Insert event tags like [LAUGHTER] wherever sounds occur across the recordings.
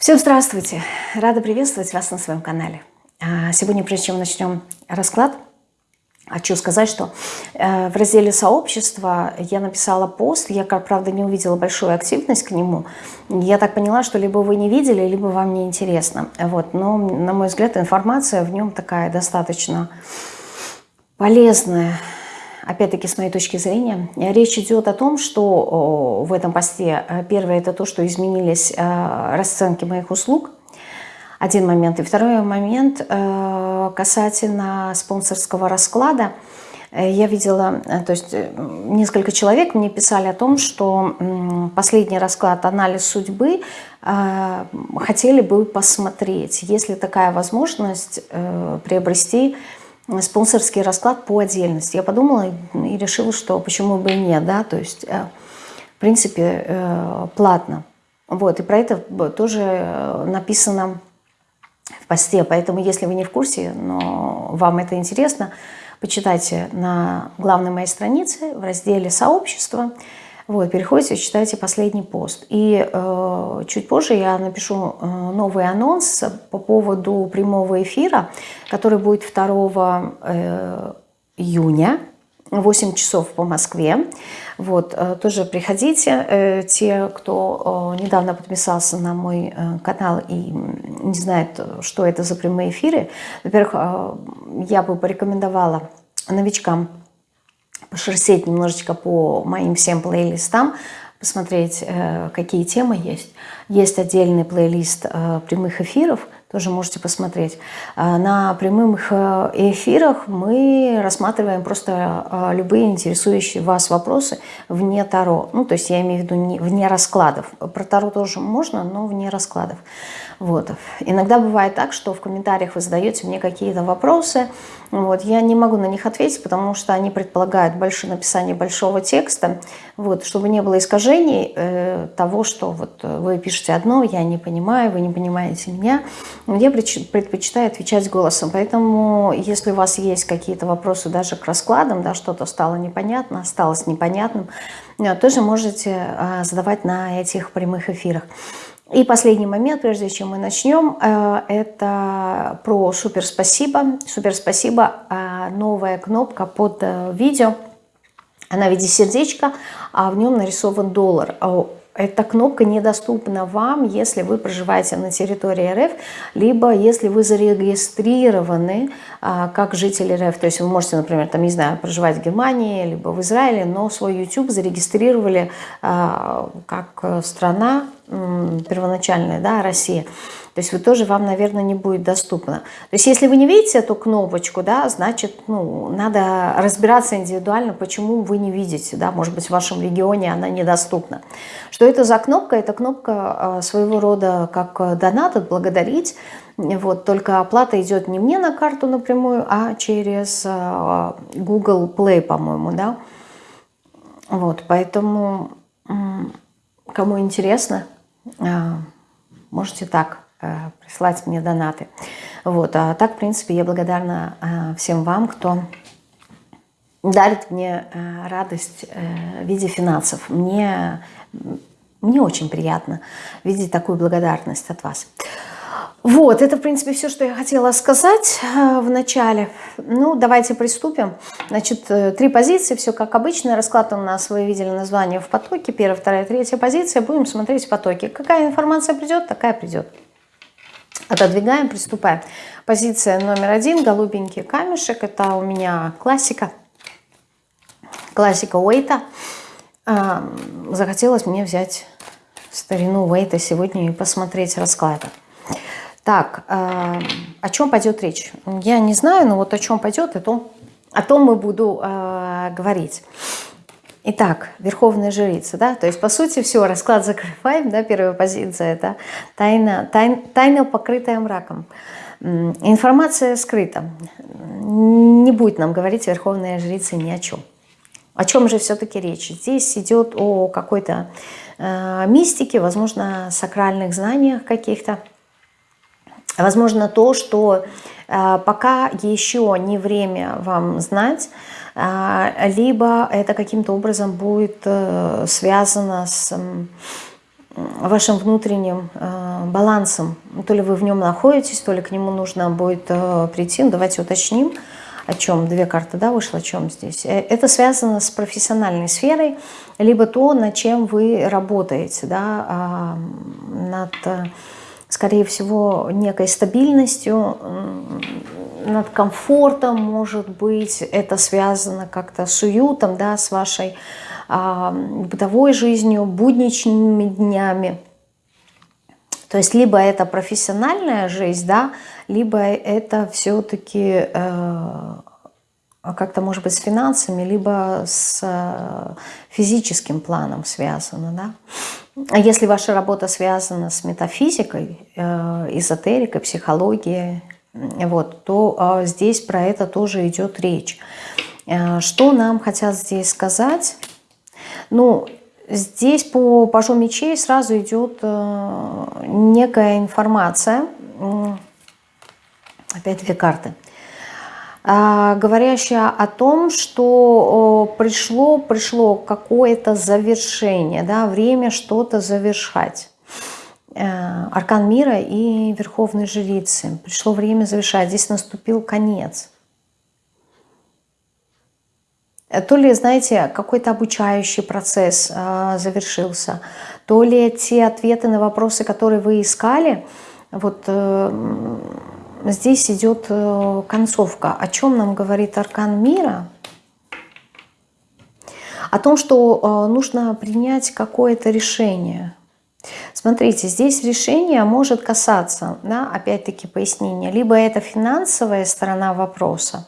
Всем здравствуйте! Рада приветствовать вас на своем канале. А, сегодня, прежде чем начнем расклад, хочу сказать, что э, в разделе «Сообщество» я написала пост, я, как правда, не увидела большую активность к нему. Я так поняла, что либо вы не видели, либо вам не интересно. Вот. Но, на мой взгляд, информация в нем такая достаточно полезная, опять-таки, с моей точки зрения, речь идет о том, что в этом посте, э, первое, это то, что изменились э, расценки моих услуг, один момент. И второй момент э, касательно спонсорского расклада. Я видела, то есть несколько человек мне писали о том, что последний расклад «Анализ судьбы» хотели бы посмотреть, есть ли такая возможность приобрести спонсорский расклад по отдельности. Я подумала и решила, что почему бы и нет, да, то есть, э, в принципе, э, платно. Вот, и про это тоже э, написано в посте, поэтому если вы не в курсе, но вам это интересно, почитайте на главной моей странице в разделе «Сообщество», вот, переходите, читайте последний пост. И э, чуть позже я напишу э, новый анонс по поводу прямого эфира, который будет 2 э, июня, 8 часов по Москве. Вот, э, тоже приходите. Э, те, кто э, недавно подписался на мой канал и не знает, что это за прямые эфиры, во-первых, я бы порекомендовала новичкам пошерстеть немножечко по моим всем плейлистам, посмотреть, э, какие темы есть. Есть отдельный плейлист э, прямых эфиров, тоже можете посмотреть. Э, на прямых эфирах мы рассматриваем просто любые интересующие вас вопросы вне Таро. Ну, то есть я имею в виду вне раскладов. Про Таро тоже можно, но вне раскладов. Вот. Иногда бывает так, что в комментариях вы задаете мне какие-то вопросы, вот, я не могу на них ответить, потому что они предполагают большое написание большого текста, вот, чтобы не было искажений э, того, что вот вы пишете одно, я не понимаю, вы не понимаете меня. Я предпочитаю отвечать голосом, поэтому если у вас есть какие-то вопросы даже к раскладам, да, что-то стало непонятно, осталось непонятным, э, тоже можете э, задавать на этих прямых эфирах. И последний момент, прежде чем мы начнем, э, это про супер спасибо. Супер спасибо, э, новая кнопка под э, видео. Она в виде сердечка, а в нем нарисован доллар. Эта кнопка недоступна вам, если вы проживаете на территории РФ, либо если вы зарегистрированы а, как житель РФ. То есть вы можете, например, там, не знаю, проживать в Германии, либо в Израиле, но свой YouTube зарегистрировали а, как страна первоначальная, да, Россия. То есть вы тоже, вам, наверное, не будет доступно. То есть если вы не видите эту кнопочку, да, значит, ну, надо разбираться индивидуально, почему вы не видите, да, может быть, в вашем регионе она недоступна. Что это за кнопка? Это кнопка а, своего рода как донат, отблагодарить. Вот, только оплата идет не мне на карту напрямую, а через а, Google Play, по-моему, да. Вот, поэтому, кому интересно, можете так Э, присылать мне донаты. Вот. А так, в принципе, я благодарна э, всем вам, кто дарит мне э, радость в виде финансов. Мне, мне очень приятно видеть такую благодарность от вас. Вот, это, в принципе, все, что я хотела сказать в начале. Ну, давайте приступим. Значит, три позиции, все как обычно. Расклад у нас, вы видели название в потоке. Первая, вторая, третья позиция. Будем смотреть в потоке. Какая информация придет, такая придет. Отодвигаем, приступаем. Позиция номер один, голубенький камешек. Это у меня классика. Классика Уэйта. Захотелось мне взять старину Уэйта сегодня и посмотреть расклады. Так, о чем пойдет речь? Я не знаю, но вот о чем пойдет, о том, о том мы буду э, говорить. Итак, верховная жрица, да, то есть по сути все, расклад закрываем, да, первая позиция, это тайна, тайн, тайна покрытая мраком. Информация скрыта. Не будет нам говорить верховная жрица ни о чем. О чем же все-таки речь? Здесь идет о какой-то э, мистике, возможно, сакральных знаниях каких-то. Возможно, то, что э, пока еще не время вам знать, а, либо это каким-то образом будет э, связано с вашим внутренним э, балансом. То ли вы в нем находитесь, то ли к нему нужно будет э, прийти. Ну, давайте уточним, о чем две карты да, вышло, о чем здесь. Э, это связано с профессиональной сферой, либо то, над чем вы работаете, да, э, над, э, скорее всего, некой стабильностью, над комфортом, может быть, это связано как-то с уютом, да, с вашей а, бытовой жизнью, будничными днями. То есть либо это профессиональная жизнь, да, либо это все-таки э, как-то, может быть, с финансами, либо с э, физическим планом связано. Да? А если ваша работа связана с метафизикой, э, эзотерикой, психологией, вот, то э, здесь про это тоже идет речь. Э, что нам хотят здесь сказать? Ну, здесь по пажу мечей сразу идет э, некая информация. Опять две карты. Э, говорящая о том, что пришло, пришло какое-то завершение, да, время что-то завершать. Э, аркан мира и Верховной Жрицы. Пришло время завершать. Здесь наступил конец. То ли, знаете, какой-то обучающий процесс э, завершился, то ли те ответы на вопросы, которые вы искали, вот э, здесь идет э, концовка. О чем нам говорит Аркан Мира? О том, что э, нужно принять какое-то решение. Смотрите, здесь решение может касаться, да, опять-таки пояснение, либо это финансовая сторона вопроса,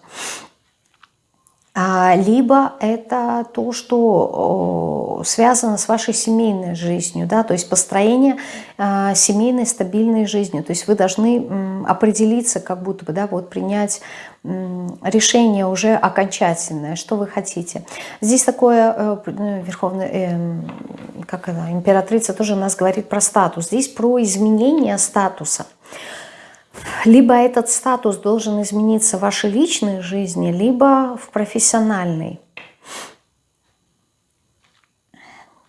либо это то, что связано с вашей семейной жизнью, да, то есть построение а, семейной стабильной жизнью. То есть вы должны определиться, как будто бы, да, вот принять решение уже окончательное, что вы хотите. Здесь такое, э, ну, верховная, э, как это, императрица тоже у нас говорит про статус. Здесь про изменение статуса. Либо этот статус должен измениться в вашей личной жизни, либо в профессиональной.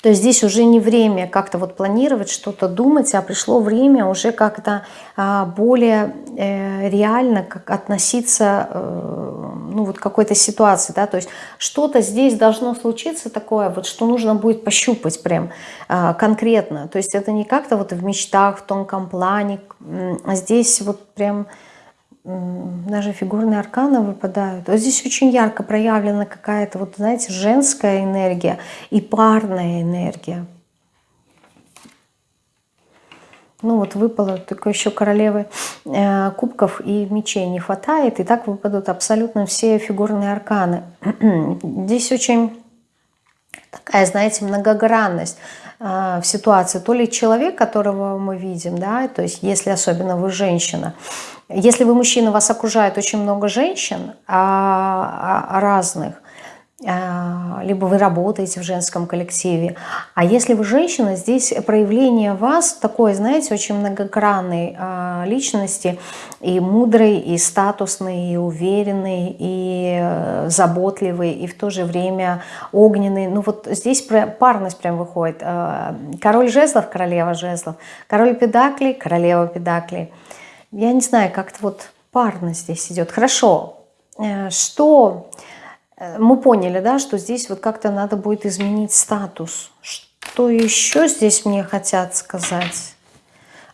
То есть здесь уже не время как-то вот планировать, что-то думать, а пришло время уже как-то а, более э, реально как относиться э, ну, вот какой-то ситуации. Да? То есть что-то здесь должно случиться такое, вот, что нужно будет пощупать прям а, конкретно. То есть это не как-то вот в мечтах, в тонком плане. А здесь вот прям даже фигурные арканы выпадают. Вот здесь очень ярко проявлена какая-то, вот знаете, женская энергия и парная энергия. Ну вот выпало только еще королевы э, кубков и мечей не хватает. И так выпадут абсолютно все фигурные арканы. [CLEARS THROAT] Здесь очень такая, знаете, многогранность в ситуации. То ли человек, которого мы видим, да, то есть если особенно вы женщина, если вы мужчина, вас окружает очень много женщин а, а, разных, а, либо вы работаете в женском коллективе. А если вы женщина, здесь проявление вас такой, знаете, очень многогранной личности, и мудрой, и статусной, и уверенной, и э, заботливой, и в то же время огненной. Ну вот здесь парность прям выходит. Король жезлов, королева жезлов, король педаклей, королева педаклей – я не знаю, как-то вот парно здесь идет. Хорошо, э, что мы поняли, да, что здесь вот как-то надо будет изменить статус. Что еще здесь мне хотят сказать?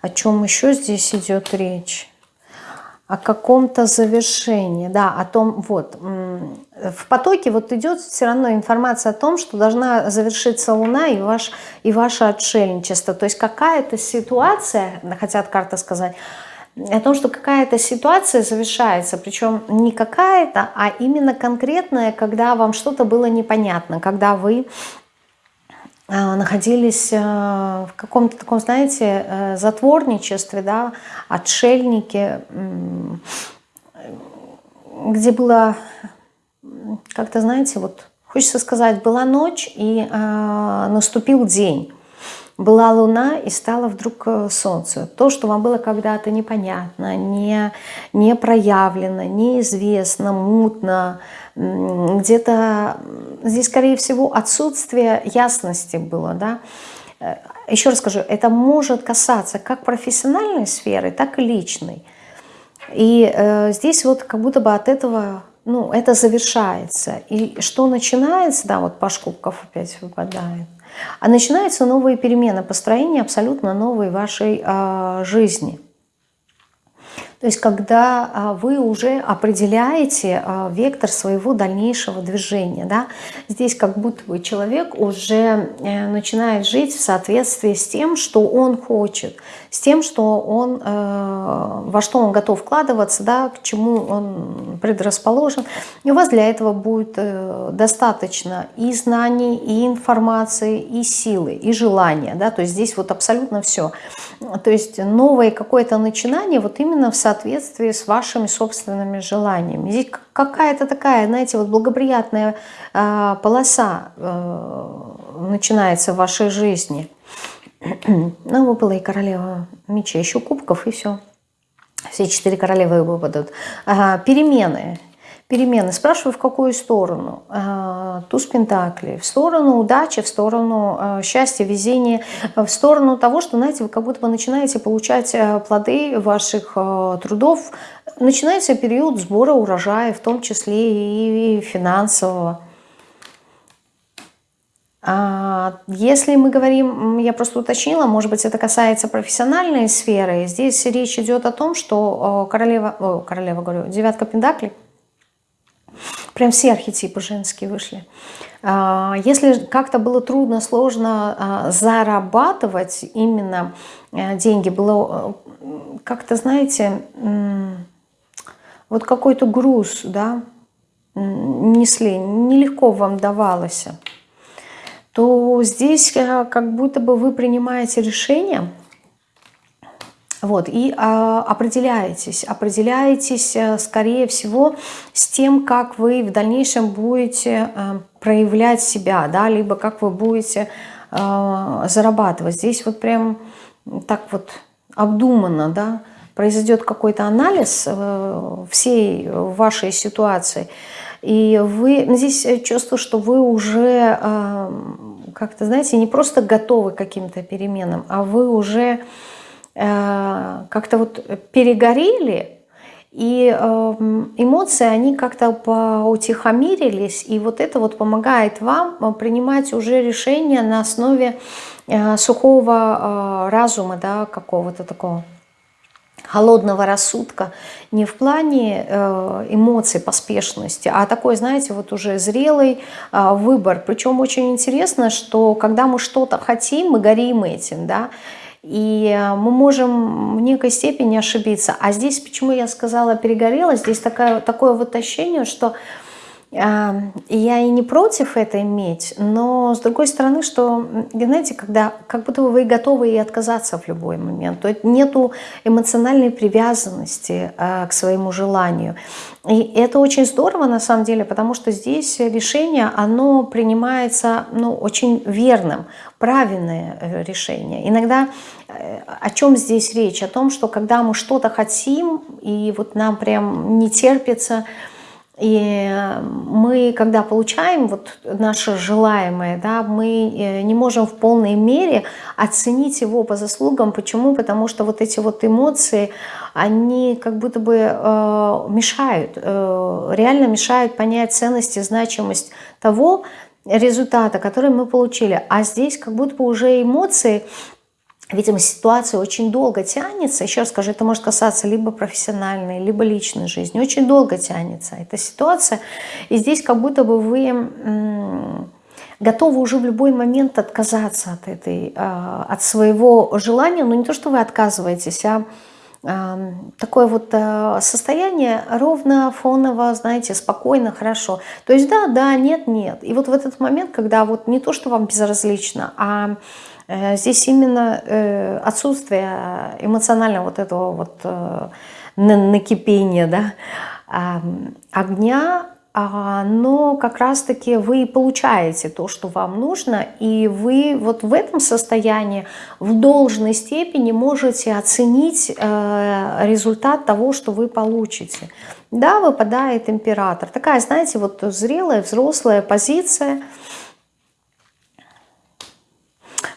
О чем еще здесь идет речь? О каком-то завершении, да, о том, вот, в потоке вот идет все равно информация о том, что должна завершиться Луна и, ваш, и ваше отшельничество. То есть какая-то ситуация, хотят карта сказать, о том, что какая-то ситуация завершается, причем не какая-то, а именно конкретная, когда вам что-то было непонятно, когда вы а, находились а, в каком-то таком, знаете, э, затворничестве, да, отшельнике, где было, как-то, знаете, вот хочется сказать, была ночь и э, наступил день. Была луна и стало вдруг э, солнце. То, что вам было когда-то непонятно, не, не проявлено, неизвестно, мутно, где-то здесь, скорее всего, отсутствие ясности было, да, э, еще раз скажу, это может касаться как профессиональной сферы, так и личной. И э, здесь вот как будто бы от этого, ну, это завершается. И что начинается, да, вот Паш Кубков опять выпадает, а начинаются новые перемены, построение абсолютно новой вашей э, жизни – то есть когда а, вы уже определяете а, вектор своего дальнейшего движения. Да? Здесь как будто бы человек уже э, начинает жить в соответствии с тем, что он хочет, с тем, что он, э, во что он готов вкладываться, да, к чему он предрасположен. И у вас для этого будет э, достаточно и знаний, и информации, и силы, и желания. Да? То есть здесь вот абсолютно все. То есть новое какое-то начинание вот именно в соответствии с вашими собственными желаниями. Здесь какая-то такая, знаете, вот благоприятная э, полоса э, начинается в вашей жизни. [CLEARS THROAT] Ну, выпала и королева мечей, еще кубков, и все. Все четыре королевы выпадут. Ага, перемены перемены. Спрашиваю, в какую сторону? А, туз Пентаклей. В сторону удачи, в сторону а, счастья, везения, в сторону того, что, знаете, вы как будто бы начинаете получать а, плоды ваших трудов. Начинается период сбора урожая, в том числе и финансового. Если мы говорим, я просто уточнила, может быть, это касается профессиональной сферы, здесь речь идет о том, что королева, о, королева говорю, девятка пентаклей, Прям все архетипы женские вышли. А, если как-то было трудно, сложно а, зарабатывать именно э, деньги, было э, как-то, знаете, вот какой-то груз, да, несли, нелегко вам давалось, то здесь э, как будто бы вы принимаете решение – вот, и а, определяетесь, определяетесь, э, скорее всего, с тем, как вы в дальнейшем будете а, проявлять себя, да, либо как вы будете а, зарабатывать. Здесь вот прям так вот обдуманно, да, произойдет какой-то анализ а, всей вашей ситуации, и вы, здесь чувствую, что вы уже, как-то, знаете, не просто готовы к каким-то переменам, а вы уже Э, как-то вот перегорели, и эм, эмоции, они как-то поутихомирились, и вот это вот помогает вам э, принимать уже решения на основе э, сухого разума, да, какого-то такого холодного рассудка, не в плане эмоций, поспешности, а такой, знаете, вот уже зрелый выбор. Причем очень интересно, что когда мы что-то хотим, мы горим этим, да, и э, мы можем в некой степени ошибиться. А здесь, почему я сказала перегорела, здесь такая, такое вот ощущение, что я и не против это иметь, но с другой стороны, что, знаете, когда как будто вы готовы и отказаться в любой момент, то нету эмоциональной привязанности а, к своему желанию. И это очень здорово на самом деле, потому что здесь решение, оно принимается ну, очень верным, правильное э, решение. Иногда э, о чем здесь речь? О том, что когда мы что-то хотим, и вот нам прям не терпится, и мы, когда получаем вот наше желаемое, да, мы э, не можем в полной мере оценить его по заслугам. Почему? Потому что вот эти вот эмоции, они как будто бы э, мешают, э, реально мешают понять ценность и значимость того результата, который мы получили. А здесь как будто бы уже эмоции Видимо, ситуация очень долго тянется. Еще раз скажу, это может касаться либо профессиональной, либо личной жизни. Очень долго тянется эта ситуация. И здесь как будто бы вы готовы уже в любой момент отказаться от, этой, а, от своего желания. Но не то, что вы отказываетесь, а такое вот а, состояние ровно, фоново, знаете, спокойно, хорошо. То есть да, да, нет, нет. И вот в этот момент, когда вот не то, что вам безразлично, а Э, здесь именно э, отсутствие эмоционального вот этого вот э, накипения, да, огня, но как раз-таки вы получаете то, что вам нужно, и вы вот в этом состоянии в должной степени можете оценить результат того, что вы получите. Да, выпадает император. Такая, знаете, вот зрелая, взрослая позиция –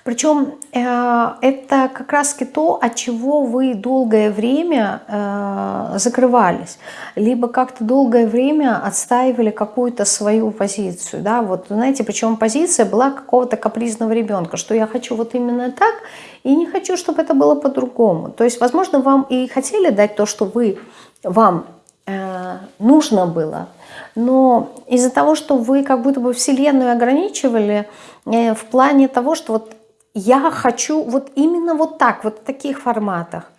Причем э, это как раз то, от чего вы долгое время э, закрывались, либо как-то долгое время отстаивали какую-то свою позицию. Да? Вот, знаете, причем позиция была какого-то капризного ребенка, что я хочу вот именно так, и не хочу, чтобы это было по-другому. То есть, возможно, вам и хотели дать то, что вы, вам э, нужно было, но из-за того, что вы как будто бы Вселенную ограничивали в плане того, что вот я хочу вот именно вот так, вот в таких форматах.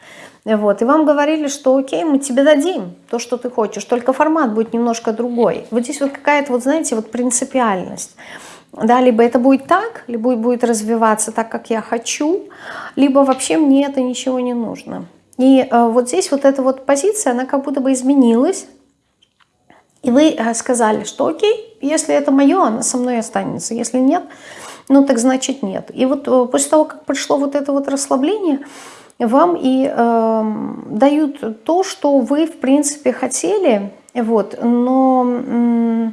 Вот. И вам говорили, что окей, мы тебе дадим то, что ты хочешь, только формат будет немножко другой. Вот здесь вот какая-то, вот знаете, вот принципиальность. Да, либо это будет так, либо будет развиваться так, как я хочу, либо вообще мне это ничего не нужно. И э, вот здесь вот эта вот позиция, она как будто бы изменилась. И вы э, сказали, что окей, если это мое, она со мной останется. Если нет, ну так значит нет. И вот э, после того, как пришло вот это вот расслабление, вам и э, дают то, что вы в принципе хотели, вот, но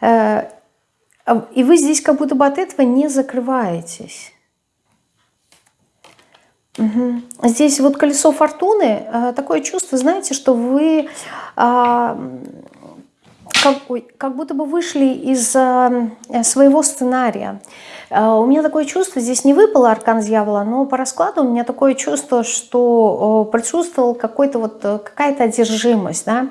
э, и вы здесь как будто бы от этого не закрываетесь. Здесь вот колесо фортуны, э, такое чувство, знаете, что вы э, как, как будто бы вышли из э, своего сценария. Э, у меня такое чувство, здесь не выпал аркан дьявола, но по раскладу у меня такое чувство, что э, присутствовал какой-то вот э, какая-то одержимость, да,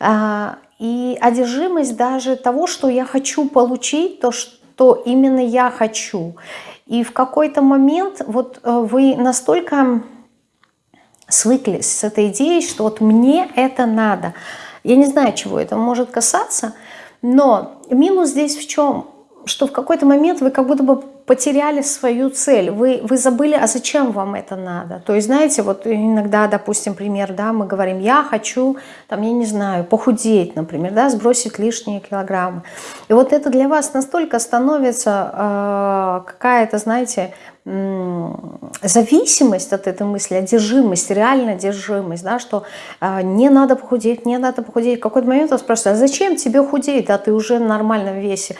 э, и одержимость даже того, что я хочу получить, то, что именно я хочу. И в какой-то момент вот э, вы настолько свыклись с этой идеей, что вот мне это надо – я не знаю, чего это может касаться, но минус здесь в чем? Что в какой-то момент вы как будто бы потеряли свою цель, вы, вы забыли, а зачем вам это надо. То есть, знаете, вот иногда, допустим, пример, да, мы говорим, я хочу, там, я не знаю, похудеть, например, да, сбросить лишние килограммы. И вот это для вас настолько становится э, какая-то, знаете, зависимость от этой мысли, одержимость, реальная одержимость, да, что э, не надо похудеть, не надо похудеть. В какой-то момент вас спрашивают, а зачем тебе худеть, да, ты уже в нормальном весе?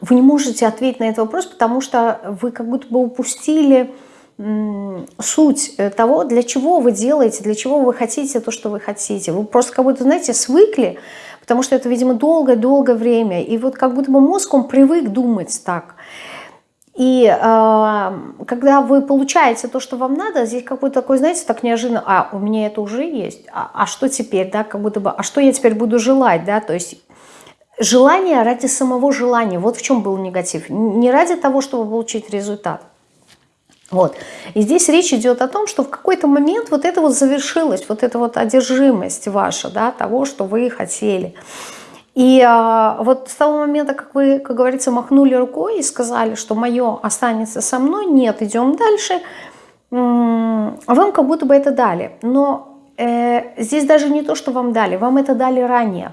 Вы не можете ответить на этот вопрос, потому что вы как будто бы упустили суть э, того, для чего вы делаете, для чего вы хотите то, что вы хотите. Вы просто как будто, знаете, свыкли, потому что это, видимо, долгое-долгое время. И вот как будто бы мозг, он привык думать так. И э, когда вы получаете то, что вам надо, здесь какой-то такой, знаете, так неожиданно, а, у меня это уже есть, а, а что теперь, да, как будто бы, а что я теперь буду желать, да, то есть желание ради самого желания, вот в чем был негатив, не ради того, чтобы получить результат. Вот. И здесь речь идет о том, что в какой-то момент вот это вот завершилось, вот эта вот одержимость ваша, да, того, что вы хотели. И а, вот с того момента, как вы, как говорится, махнули рукой и сказали, что мое останется со мной, нет, идем дальше, вам как будто бы это дали. Но э, здесь даже не то, что вам дали, вам это дали ранее.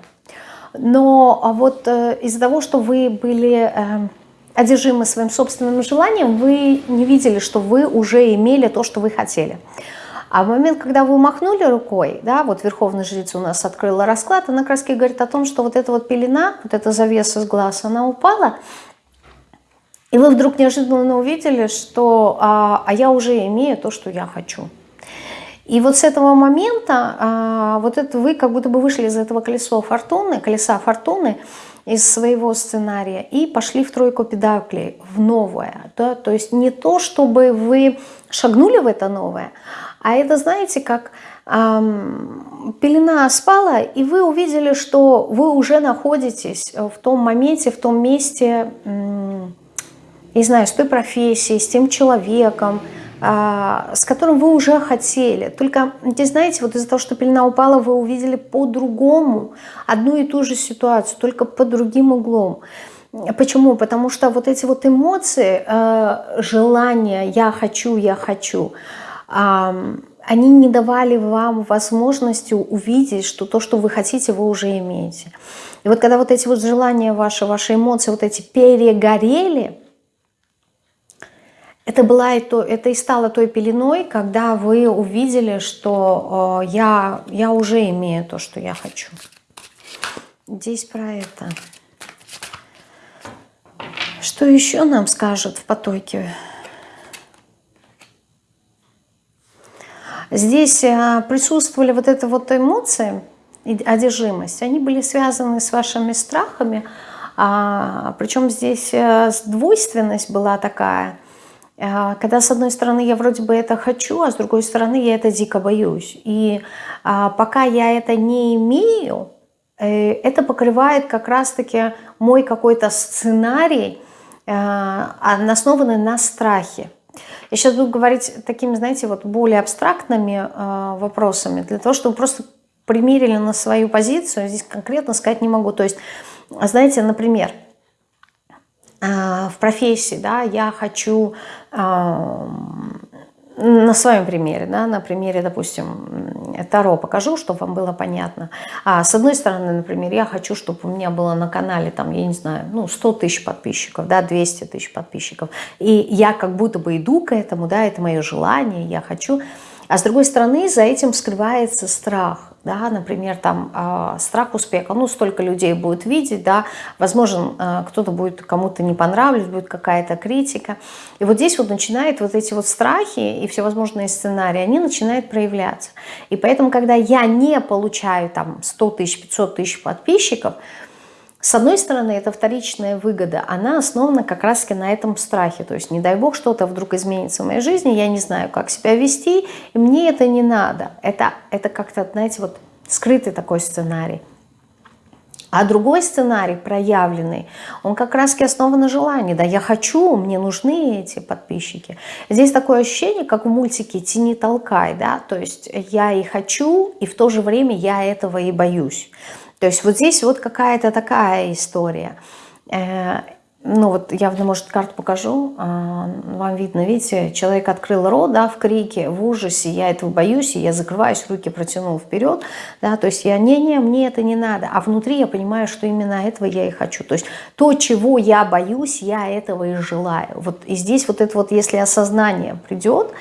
Но а вот э, из-за того, что вы были э, одержимы своим собственным желанием, вы не видели, что вы уже имели то, что вы хотели. А в момент, когда вы махнули рукой, да, вот Верховная Жрица у нас открыла расклад, она раз говорит о том, что вот эта вот пелена, вот эта завеса с глаз, она упала, и вы вдруг неожиданно увидели, что а, а я уже имею то, что я хочу. И вот с этого момента а, вот это вы как будто бы вышли из этого колеса фортуны, колеса фортуны, из своего сценария и пошли в тройку педаклей, в новое. Да? То есть не то, чтобы вы шагнули в это новое, а это, знаете, как эм, пелена спала, и вы увидели, что вы уже находитесь в том моменте, в том месте, эм, не знаю, с той профессией, с тем человеком, с которым вы уже хотели. Только, здесь, знаете, вот из-за того, что пелена упала, вы увидели по-другому одну и ту же ситуацию, только под другим углом. Почему? Потому что вот эти вот эмоции, э, желания «я хочу, я хочу», они не давали вам возможности увидеть, что то, что вы хотите, вы уже имеете. И вот когда вот эти вот желания ваши, ваши эмоции, вот эти перегорели, это, была и, то, это и стало той пеленой, когда вы увидели, что э, я, я уже имею то, что я хочу. Здесь про это. Что еще нам скажут в потоке? Здесь э, присутствовали вот это вот эмоции, одержимость. Они были связаны с вашими страхами. А, причем здесь э, двойственность была такая – когда с одной стороны я вроде бы это хочу, а с другой стороны я это дико боюсь. И а, пока я это не имею, э, это покрывает как раз-таки мой какой-то сценарий, основанный на страхе. Я сейчас буду говорить такими, знаете, вот более абстрактными вопросами, для того, чтобы просто примерили на свою позицию, здесь конкретно сказать не могу. То есть, знаете, например, а, в профессии, да, я хочу а, на своем примере, да, на примере, допустим, Таро покажу, чтобы вам было понятно. А с одной стороны, например, я хочу, чтобы у меня было на канале, там, я не знаю, ну, 100 тысяч подписчиков, да, 200 тысяч подписчиков. И я как будто бы иду к этому, да, это мое желание, я хочу. А с другой стороны, за этим скрывается страх да, например, там э, страх успеха, ну, столько людей будет видеть, да, возможно, э, кто-то будет, кому-то не понравится, будет какая-то критика. И вот здесь вот начинают вот эти вот страхи и всевозможные сценарии, они начинают проявляться. И поэтому, когда я не получаю там 100 тысяч, 500 тысяч подписчиков, с одной стороны, это вторичная выгода, она основана как раз-таки на этом страхе. То есть, не дай бог, что-то вдруг изменится в моей жизни, я не знаю, как себя вести, и мне это не надо. Это, это как-то, знаете, вот скрытый такой сценарий. А другой сценарий, проявленный, он как раз-таки основан на желании. Да, я хочу, мне нужны эти подписчики. Здесь такое ощущение, как в мультике «Тяни, толкай». Да? То есть я и хочу, и в то же время я этого и боюсь. То есть вот здесь вот какая-то такая история. Ну вот я, может, карту покажу, а, вам видно, видите, человек открыл рот, да, в крике, в ужасе, я этого боюсь, и я закрываюсь, руки протянул вперед, да, то есть я, не-не, мне это не надо, а внутри я понимаю, что именно этого я и хочу, то есть то, чего я боюсь, я этого и желаю, вот, и здесь вот это вот, если осознание придет,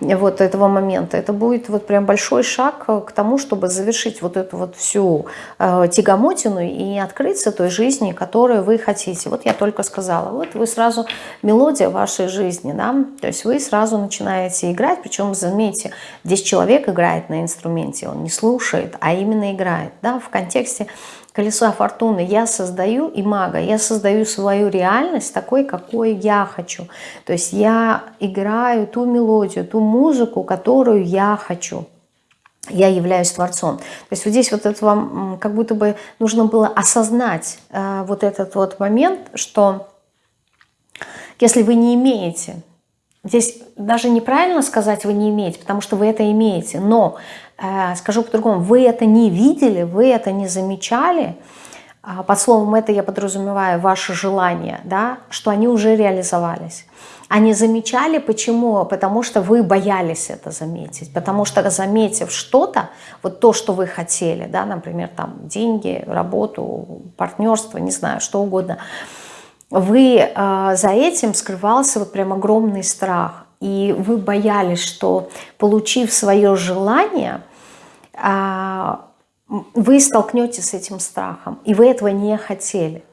вот этого момента, это будет вот прям большой шаг к тому, чтобы завершить вот эту вот всю э, тягомотину и открыться той жизни, которую вы хотите, вот я только сказала. Вот вы сразу, мелодия вашей жизни, да, то есть вы сразу начинаете играть, причем, заметьте, здесь человек играет на инструменте, он не слушает, а именно играет, да, в контексте колеса фортуны. Я создаю и мага, я создаю свою реальность такой, какой я хочу. То есть я играю ту мелодию, ту музыку, которую я хочу я являюсь Творцом. То есть вот здесь вот это вам как будто бы нужно было осознать э, вот этот вот момент, что если вы не имеете, здесь даже неправильно сказать вы не имеете, потому что вы это имеете, но, э, скажу по-другому, вы это не видели, вы это не замечали, э, под словом это я подразумеваю ваши желания, да, что они уже реализовались. Они замечали, почему? Потому что вы боялись это заметить. Потому что заметив что-то, вот то, что вы хотели, да, например, там деньги, работу, партнерство, не знаю, что угодно, вы э, за этим скрывался вот прям огромный страх. И вы боялись, что получив свое желание, э, вы столкнетесь с этим страхом. И вы этого не хотели.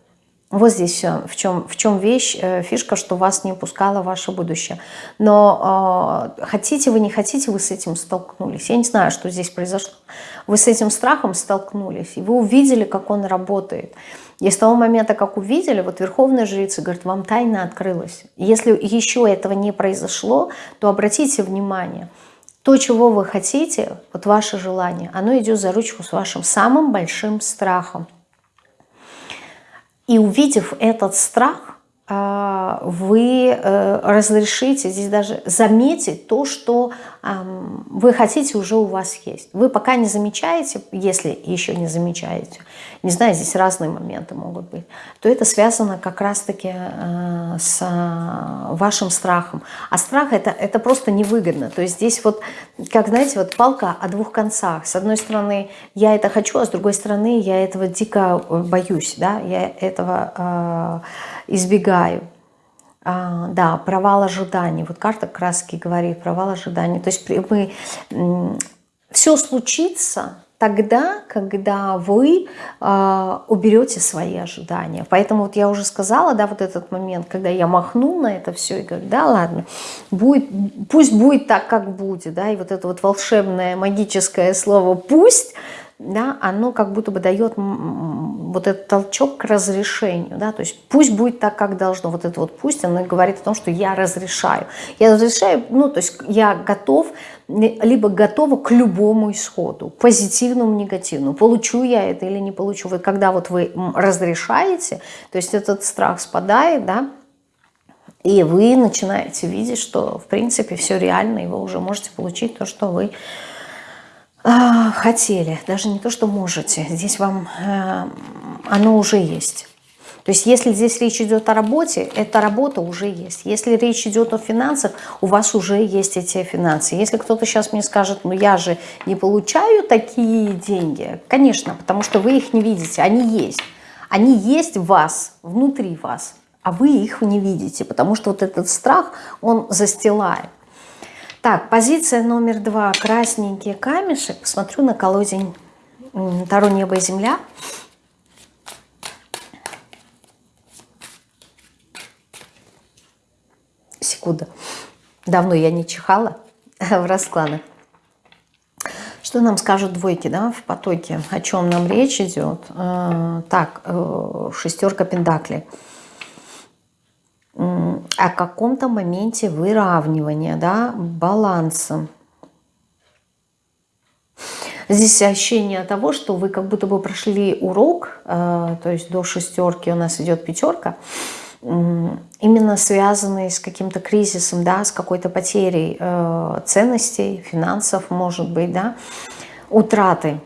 Вот здесь в чем, в чем вещь, э, фишка, что вас не упускало ваше будущее. Но э, хотите вы, не хотите, вы с этим столкнулись. Я не знаю, что здесь произошло. Вы с этим страхом столкнулись, и вы увидели, как он работает. И с того момента, как увидели, вот Верховная Жрица говорит, вам тайна открылась. Если еще этого не произошло, то обратите внимание, то, чего вы хотите, вот ваше желание, оно идет за ручку с вашим самым большим страхом. И увидев этот страх, вы э, разрешите здесь даже заметить то, что вы хотите, уже у вас есть. Вы пока не замечаете, если еще не замечаете, не знаю, здесь разные моменты могут быть, то это связано как раз-таки э, с э, вашим страхом. А страх это, это просто невыгодно. То есть здесь вот, как знаете, вот палка о двух концах. С одной стороны, я это хочу, а с другой стороны, я этого дико боюсь, да, я этого избегаю. А, да, провал ожиданий. Вот карта краски говорит, провал ожиданий. То есть мы, все случится, тогда, когда вы э, уберете свои ожидания. Поэтому вот я уже сказала, да, вот этот момент, когда я махну на это все и говорю, да, ладно, будет, пусть будет так, как будет, да, и вот это вот волшебное магическое слово «пусть», да, оно как будто бы дает вот этот толчок к разрешению, да, то есть пусть будет так, как должно, вот это вот пусть, оно говорит о том, что я разрешаю, я разрешаю, ну, то есть я готов, либо готова к любому исходу, позитивному, негативному, получу я это или не получу, вот когда вот вы разрешаете, то есть этот страх спадает, да, и вы начинаете видеть, что в принципе все реально, и вы уже можете получить то, что вы хотели, даже не то, что можете, здесь вам э, оно уже есть. То есть если здесь речь идет о работе, эта работа уже есть. Если речь идет о финансах, у вас уже есть эти финансы. Если кто-то сейчас мне скажет, ну я же не получаю такие деньги, конечно, потому что вы их не видите, они есть. Они есть в вас, внутри вас, а вы их не видите, потому что вот этот страх, он застилает. Так, позиция номер два. Красненький камешек. Посмотрю на колодень Таро небо и земля. Секунда. Давно я не чихала [LAUGHS] в раскладах. Что нам скажут двойки да, в потоке? О чем нам речь идет? Э, так, э, шестерка пентаклей о каком-то моменте выравнивания, да, баланса. Здесь ощущение того, что вы как будто бы прошли урок, э, то есть до шестерки у нас идет пятерка, именно связанный с каким-то кризисом, да, с какой-то потерей э, ценностей, финансов, может быть, да, утраты.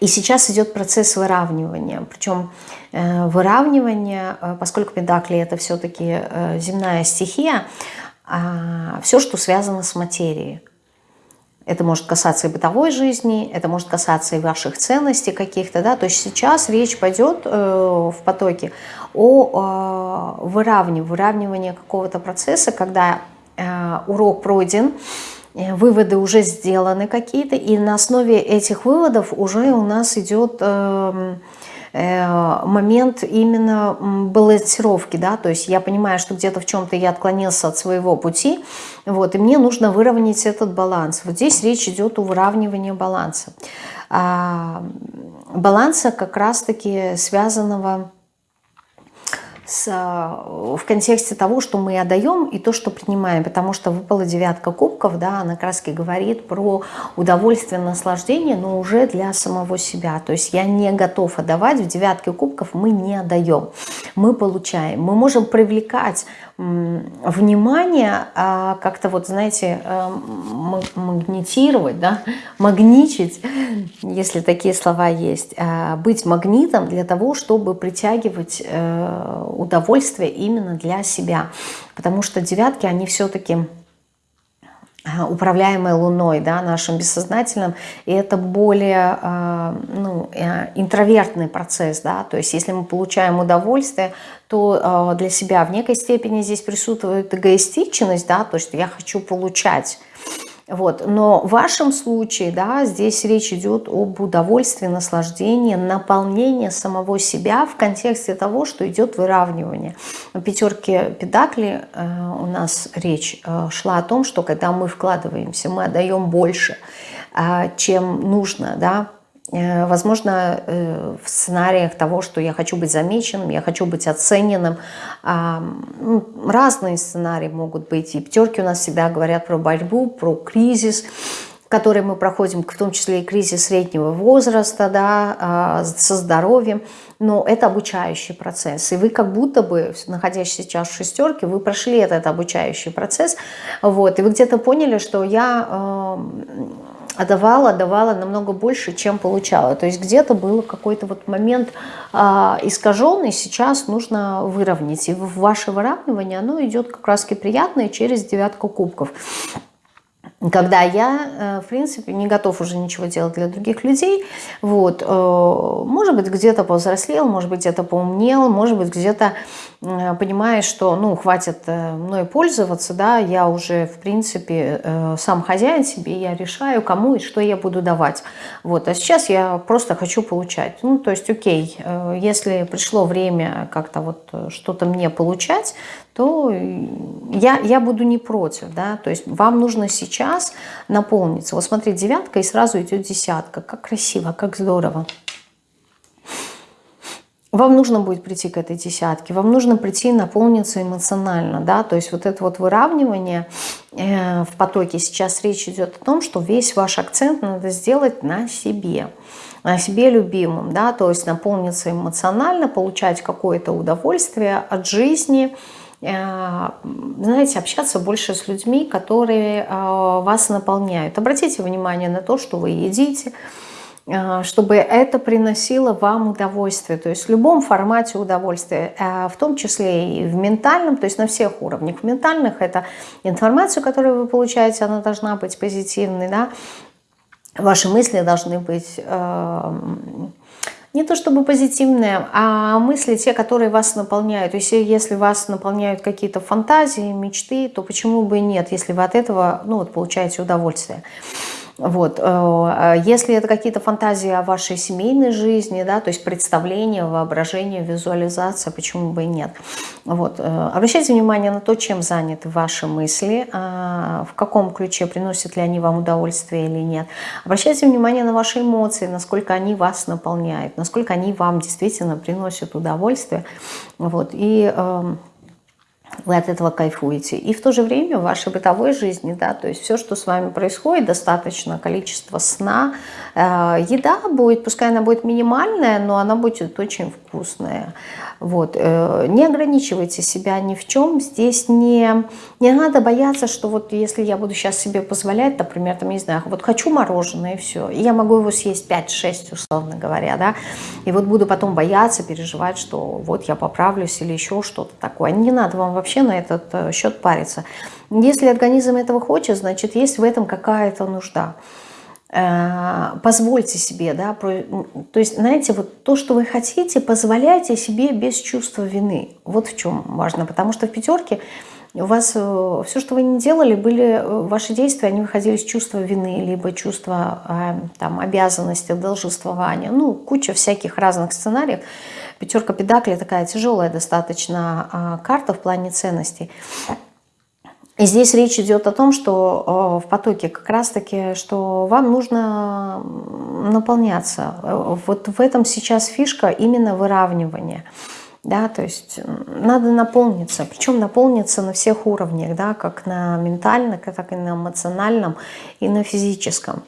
И сейчас идет процесс выравнивания. Причем э, выравнивание, э, поскольку педакли это все-таки э, земная стихия, а, все, что связано с материей. Это может касаться и бытовой жизни, это может касаться и ваших ценностей каких-то. Да? То есть сейчас речь пойдет в потоке о выравнивании, выравнивании какого-то процесса, когда урок пройден, Э, выводы уже сделаны какие-то, и на основе этих выводов уже у нас идет э, э, момент именно балансировки, да, то есть я понимаю, что где-то в чем-то я отклонился от своего пути, вот, и мне нужно выровнять этот баланс. Вот здесь речь идет о выравнивании баланса. А, баланса как раз-таки связанного с, в контексте того, что мы отдаем и то, что принимаем, потому что выпала девятка кубков, да, она раз говорит про удовольствие, наслаждение, но уже для самого себя. То есть я не готов отдавать, в девятке кубков мы не отдаем, мы получаем. Мы можем привлекать внимание, а как-то вот, знаете, э, магнитировать, да, магничить, если такие слова есть, а быть магнитом для того, чтобы притягивать э, удовольствие именно для себя. Потому что девятки, они все-таки э, управляемой Луной, да, нашим бессознательным, и это более э, ну, э, интровертный процесс, да, то есть если мы получаем удовольствие, то для себя в некой степени здесь присутствует эгоистичность, да, то есть я хочу получать, вот. Но в вашем случае, да, здесь речь идет об удовольствии, наслаждении, наполнении самого себя в контексте того, что идет выравнивание. На пятерке педакли э, у нас речь э, шла о том, что когда мы вкладываемся, мы отдаем больше, э, чем нужно, да, возможно, э, в сценариях того, что я хочу быть замеченным, я хочу быть оцененным. Ну, разные сценарии могут быть. И пятерки у нас всегда говорят про борьбу, про кризис, который мы проходим, в том числе и кризис среднего возраста, да, а, со здоровьем. Но это обучающий процесс. И вы как будто бы, находясь сейчас в шестерке, вы прошли этот обучающий процесс. Вот, и вы где-то поняли, что я отдавала, давала намного больше, чем получала. То есть где-то был какой-то вот момент э, искаженный, сейчас нужно выровнять. И ваше выравнивание, оно идет как раз приятное через девятку кубков. когда я, э, в принципе, не готов уже ничего делать для других людей, вот, э, может быть, где-то повзрослел, может быть, где-то поумнел, может быть, где-то понимаешь, что, ну, хватит э, мной пользоваться, да, я уже, в принципе, э, сам хозяин себе, я решаю, кому и что я буду давать. Вот, а сейчас я просто хочу получать. Ну, то есть, окей, если пришло время как-то вот что-то мне получать, то я, я буду не против, да, то есть вам нужно сейчас наполниться. Вот смотри, девятка и сразу идет десятка. Как красиво, как здорово. Вам нужно будет прийти к этой десятке, вам нужно прийти наполниться эмоционально, да, то есть вот это вот выравнивание э, в потоке, сейчас речь идет о том, что весь ваш акцент надо сделать на себе, на себе любимым, да, то есть наполниться эмоционально, получать какое-то удовольствие от жизни, э, знаете, общаться больше с людьми, которые э, вас наполняют. Обратите внимание на то, что вы едите, чтобы это приносило вам удовольствие, то есть в любом формате удовольствия, а, в том числе и в ментальном, то есть на всех уровнях. В ментальных это информацию, которую вы получаете, она должна быть позитивной, да? ваши мысли должны быть а, не то чтобы позитивные, а мысли те, которые вас наполняют. То есть если вас наполняют какие-то фантазии, мечты, то почему бы и нет, если вы от этого ну, вот, получаете удовольствие. Вот. Э, если это какие-то фантазии о вашей семейной жизни, да, то есть представление, воображение, визуализация, почему бы и нет. Вот. Э, обращайте внимание на то, чем заняты ваши мысли, а, в каком ключе, приносят ли они вам удовольствие или нет. Обращайте внимание на ваши эмоции, насколько они вас наполняют, насколько они вам действительно приносят удовольствие. Вот. И эм, вы от этого кайфуете. И в то же время в вашей бытовой жизни, да, то есть все, что с вами происходит, достаточно количество сна, э, еда будет, пускай она будет минимальная, но она будет очень вкусная. Вот. Э, не ограничивайте себя ни в чем. Здесь не, не надо бояться, что вот если я буду сейчас себе позволять, например, там, не знаю, вот хочу мороженое и все, и я могу его съесть 5-6, условно говоря, да, и вот буду потом бояться, переживать, что вот я поправлюсь или еще что-то такое. Не надо вам вообще на этот э, счет париться. Если организм этого хочет, значит, есть в этом какая-то нужда. Э, позвольте себе, да, то есть, знаете, вот то, что вы хотите, позволяйте себе без чувства вины. Вот в чем важно, потому что в пятерке у вас э, все, что вы не делали, были э, ваши действия, они выходили с чувства вины, либо чувства там, обязанности, должествования, ну, куча всяких разных сценариев. Пятерка педакли такая тяжелая достаточно а, карта в плане ценностей. И здесь речь идет о том, что э, в потоке как раз-таки, что вам нужно наполняться. Вот в этом сейчас фишка именно выравнивания. Да, то есть надо наполниться, причем наполниться на всех уровнях, да, как на ментальном, так и на эмоциональном и на физическом.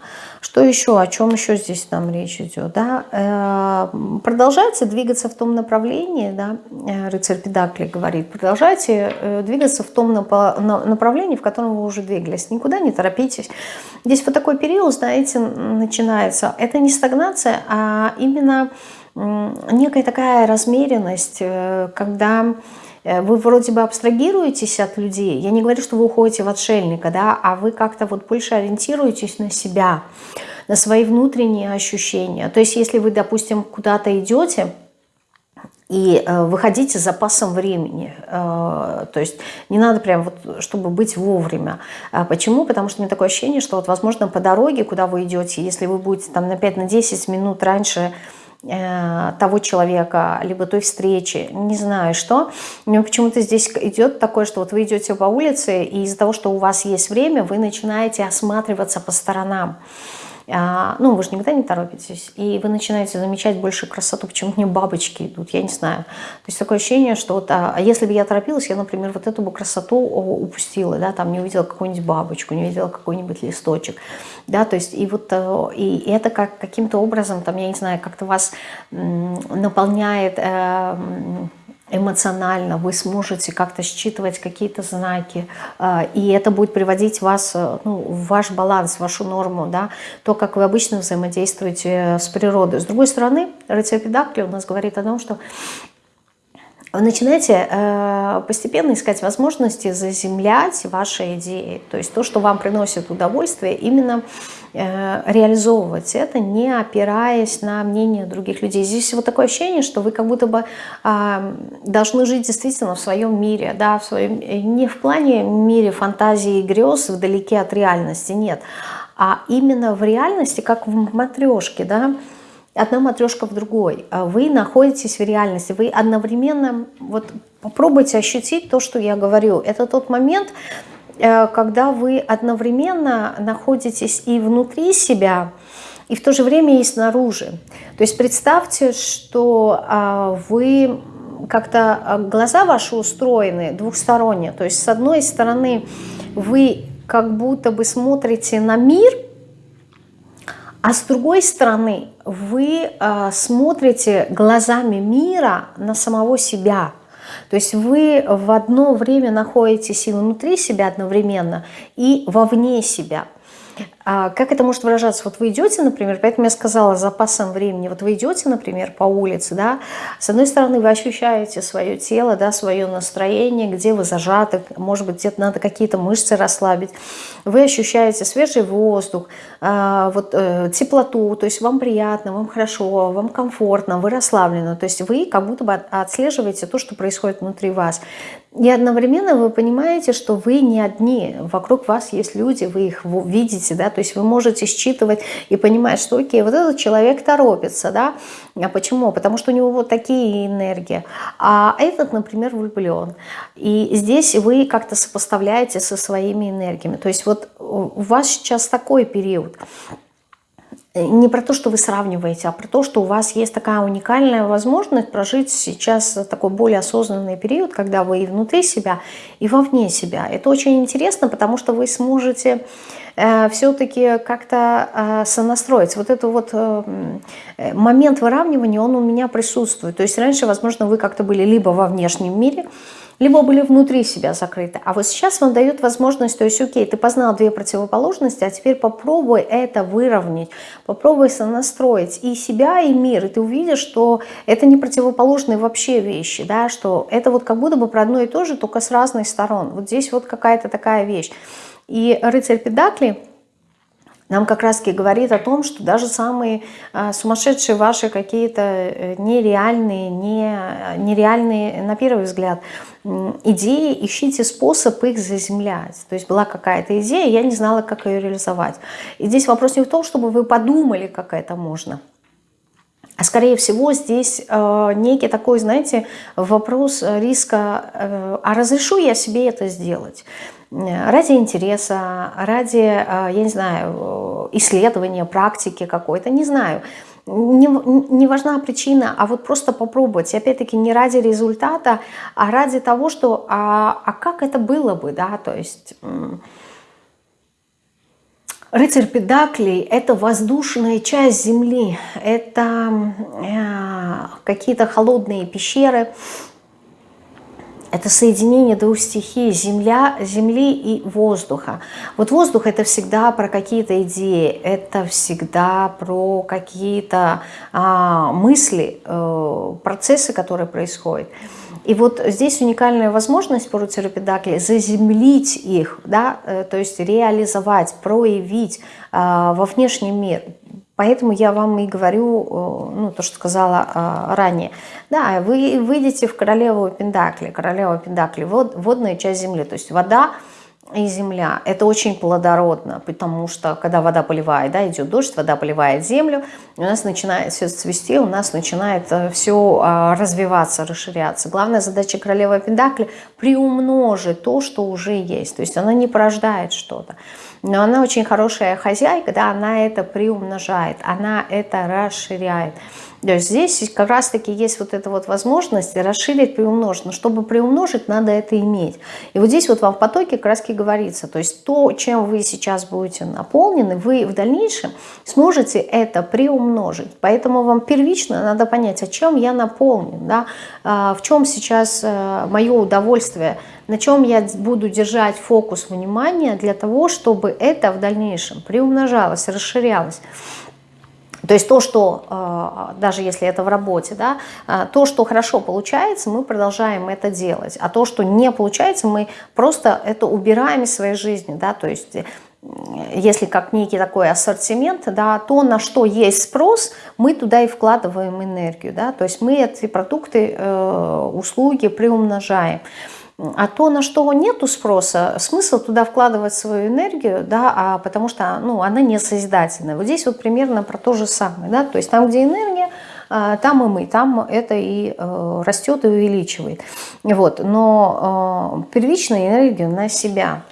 Что еще, о чем еще здесь нам речь идет? Да? Э, продолжайте двигаться в том направлении, да? Э, рыцарь Педакли говорит, продолжайте э, двигаться в том направлении, в котором вы уже двигались. Никуда не торопитесь. Здесь вот такой период, знаете, начинается. Это не стагнация, а именно некая такая размеренность, когда вы вроде бы абстрагируетесь от людей. Я не говорю, что вы уходите в отшельника, да, а вы как-то вот больше ориентируетесь на себя, на свои внутренние ощущения. То есть если вы, допустим, куда-то идете, и э, выходите с запасом времени. Э, то есть не надо прям вот, чтобы быть вовремя. А почему? Потому что у меня такое ощущение, что вот, возможно, по дороге, куда вы идете, если вы будете там на 5-10 на минут раньше Э, того человека, либо той встречи, не знаю что. Но почему-то здесь идет такое, что вот вы идете по улице, и из-за того, что у вас есть время, вы начинаете осматриваться по сторонам. А, ну, вы же никогда не торопитесь, и вы начинаете замечать больше красоту, почему мне бабочки идут, я не знаю. То есть такое ощущение, что вот, а, а если бы я торопилась, я, например, вот эту бы красоту упустила, да, там не увидела какую-нибудь бабочку, не увидела какой-нибудь листочек, да, то есть и вот э, и это как каким-то образом, там, я не знаю, как-то вас наполняет... Эмоционально, вы сможете как-то считывать какие-то знаки, а, и это будет приводить вас э, ну, в ваш баланс, в вашу норму, да, то, как вы обычно взаимодействуете с природой. С другой стороны, рыцарь Педакли у нас говорит о том, что вы начинаете э, постепенно искать возможности заземлять ваши идеи. То есть то, что вам приносит удовольствие, именно э, реализовывать это, не опираясь на мнение других людей. Здесь вот такое ощущение, что вы как будто бы э, должны жить действительно в своем мире, да, в своем, не в плане мире фантазии и грез вдалеке от реальности, нет, а именно в реальности, как в матрешке, да, одна матрешка в другой. А вы находитесь в реальности, вы одновременно, вот попробуйте ощутить то, что я говорю. Это тот момент, э, когда вы одновременно находитесь и внутри себя, и в то же время и снаружи. То есть представьте, что а, вы как-то а, глаза ваши устроены двухсторонне. То есть с одной стороны вы как будто бы смотрите на мир – а с другой стороны, вы э, смотрите глазами мира на самого себя. То есть вы в одно время находитесь и внутри себя одновременно, и вовне себя. А как это может выражаться? Вот вы идете, например, поэтому я сказала запасом времени, вот вы идете, например, по улице, да, с одной стороны вы ощущаете свое тело, да, свое настроение, где вы зажаты, может быть, где-то надо какие-то мышцы расслабить, вы ощущаете свежий воздух, э, вот э, теплоту, то есть вам приятно, вам хорошо, вам комфортно, вы расслаблены, то есть вы как будто бы отслеживаете то, что происходит внутри вас. И одновременно вы понимаете, что вы не одни, вокруг вас есть люди, вы их видите, да, то есть вы можете считывать и понимать, что окей, вот этот человек торопится, да, а почему? Потому что у него вот такие энергии, а этот, например, влюблен. И здесь вы как-то сопоставляете со своими энергиями, то есть вот у вас сейчас такой период – не про то, что вы сравниваете, а про то, что у вас есть такая уникальная возможность прожить сейчас такой более осознанный период, когда вы и внутри себя, и вовне себя. Это очень интересно, потому что вы сможете э, все-таки как-то э, сонастроить. Вот этот вот э, момент выравнивания, он у меня присутствует. То есть раньше, возможно, вы как-то были либо во внешнем мире, либо были внутри себя закрыты. А вот сейчас вам дает возможность, то есть, окей, ты познал две противоположности, а теперь попробуй это выровнять, попробуй сонастроить и себя, и мир, и ты увидишь, что это не противоположные вообще вещи, да, что это вот как будто бы про одно и то же, только с разных сторон. Вот здесь вот какая-то такая вещь. И рыцарь Педакли нам как раз говорит о том, что даже самые а, сумасшедшие ваши какие-то э, нереальные, не, нереальные, на первый взгляд, идеи, ищите способ их заземлять. То есть была какая-то идея, я не знала, как ее реализовать. И здесь вопрос не в том, чтобы вы подумали, как это можно, а скорее всего здесь э, некий такой, знаете, вопрос риска, э, а разрешу я себе это сделать? Ради интереса, ради, э, я не знаю, исследования, практики какой-то, не знаю. Не, не важна причина, а вот просто попробовать. И опять-таки не ради результата, а ради того, что, а, а как это было бы, да, то есть... Рыцарь Педаклей – это воздушная часть Земли, это э, какие-то холодные пещеры, это соединение двух стихий земля, земли и воздуха. Вот воздух это всегда про какие-то идеи, это всегда про какие-то а, мысли, э, процессы, которые происходят. И вот здесь уникальная возможность по рутеропедакли заземлить их, да, э, то есть реализовать, проявить э, во внешний мир. Поэтому я вам и говорю, э, ну, то, что сказала э, ранее. Да, вы выйдете в королеву Пендакли. Королева Пендакли, вод, водная часть земли, то есть вода – и земля. Это очень плодородно, потому что когда вода поливает, да, идет дождь, вода поливает землю, у нас начинает все цвести, у нас начинает э, все а, развиваться, расширяться. Главная задача королевы Пендакли – приумножить то, что уже есть. То есть она не порождает что-то. Но она очень хорошая хозяйка, да, она это приумножает, она это расширяет. То есть здесь как раз-таки есть вот эта вот возможность расширить, приумножить. Но чтобы приумножить, надо это иметь. И вот здесь вот вам в потоке как раз говорится, то есть то, чем вы сейчас будете наполнены, вы в дальнейшем сможете это приумножить. Поэтому вам первично надо понять, о чем я наполнен, да, а, в чем сейчас э, мое удовольствие, на чем я буду держать фокус внимания для того, чтобы это в дальнейшем приумножалось, расширялось. То есть то, что, э, даже если это в работе, да, э, то, что хорошо получается, мы продолжаем это делать. А то, что не получается, мы просто это убираем из своей жизни. Да, то есть если как некий такой ассортимент, да, то, на что есть спрос, мы туда и вкладываем энергию. Да, то есть мы эти продукты, э, услуги приумножаем. А то, на что нету спроса, смысл туда вкладывать свою энергию, да, а потому что ну, она не созидательная. Вот здесь вот примерно про то же самое. Да, то есть там, где энергия, а, там и мы, там это и э, растет и увеличивает. Вот. Но э, первичная энергия на себя.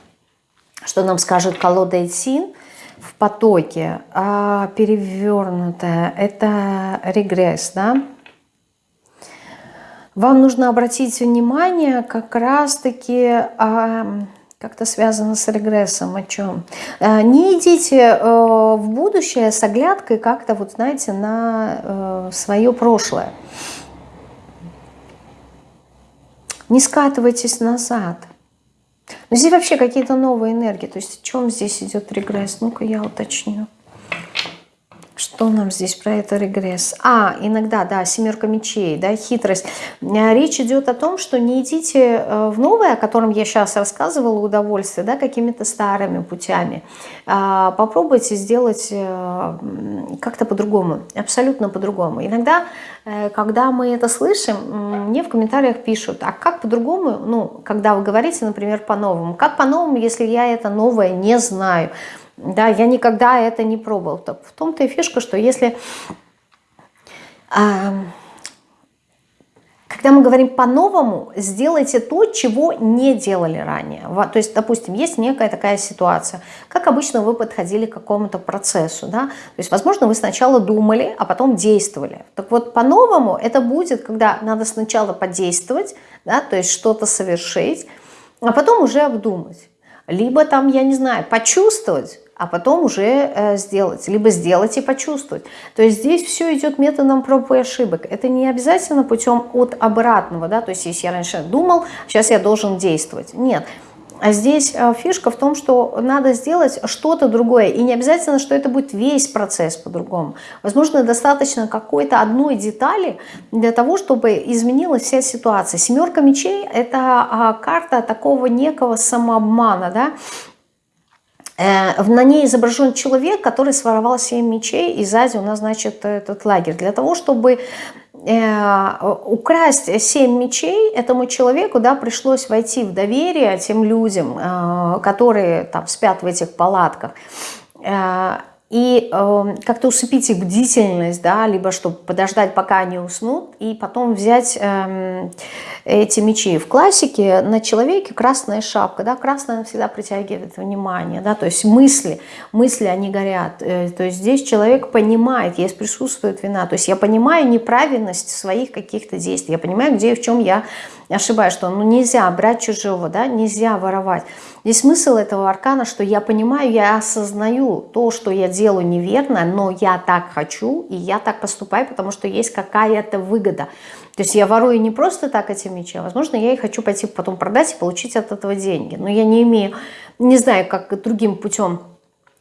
Что нам скажет колода Эйсин в потоке? А перевернутая – это регресс, да? Вам нужно обратить внимание как раз-таки а, как-то связано с регрессом, о чем. А, не идите а, в будущее с оглядкой как-то, вот знаете, на а, свое прошлое. Не скатывайтесь назад. Но здесь вообще какие-то новые энергии. То есть о чем здесь идет регресс? Ну-ка я уточню. Что нам здесь про это регресс? А, иногда, да, семерка мечей, да, хитрость. Э, речь идет о том, что не идите э, в новое, о котором я сейчас рассказывала, удовольствие, да, какими-то старыми путями. А, попробуйте сделать э, как-то по-другому, абсолютно по-другому. Иногда, когда мы это слышим, мне в комментариях пишут, а как по-другому, ну, когда вы говорите, например, по-новому, как по-новому, если я это новое не знаю? Да, я никогда это не пробовал. В том-то и фишка, что если... Э, когда мы говорим по-новому, сделайте то, чего не делали ранее. То есть, допустим, есть некая такая ситуация. Как обычно вы подходили к какому-то процессу. Да? То есть, возможно, вы сначала думали, а потом действовали. Так вот, по-новому это будет, когда надо сначала подействовать, да, то есть что-то совершить, а потом уже обдумать. Либо там, я не знаю, почувствовать, а потом уже э, сделать, либо сделать и почувствовать. То есть здесь все идет методом проб и ошибок. Это не обязательно путем от обратного, да, то есть если я раньше думал, сейчас я должен действовать. Нет. А здесь э, фишка в том, что надо сделать что-то другое. И не обязательно, что это будет весь процесс по-другому. Возможно, достаточно какой-то одной детали для того, чтобы изменилась вся ситуация. Семерка мечей – это а, карта такого некого самообмана. Да? Э, на ней изображен человек, который своровал 7 мечей, и сзади у нас, значит, этот лагерь. Для того, чтобы э, украсть 7 мечей, этому человеку да, пришлось войти в доверие тем людям, э, которые там спят в этих палатках и э, как-то усыпить их бдительность, да, либо чтобы подождать, пока они уснут, и потом взять э, эти мечи. В классике на человеке красная шапка, да, красная всегда притягивает внимание, да, то есть мысли, мысли, они горят, э, то есть здесь человек понимает, есть присутствует вина, то есть я понимаю неправильность своих каких-то действий, я понимаю, где и в чем я ошибаюсь, что ну, нельзя брать чужого, да, нельзя воровать. Здесь смысл этого аркана, что я понимаю, я осознаю то, что я делаю неверно, но я так хочу, и я так поступаю, потому что есть какая-то выгода. То есть я ворую не просто так эти мечи, а возможно, я их хочу пойти потом продать и получить от этого деньги. Но я не имею, не знаю, как другим путем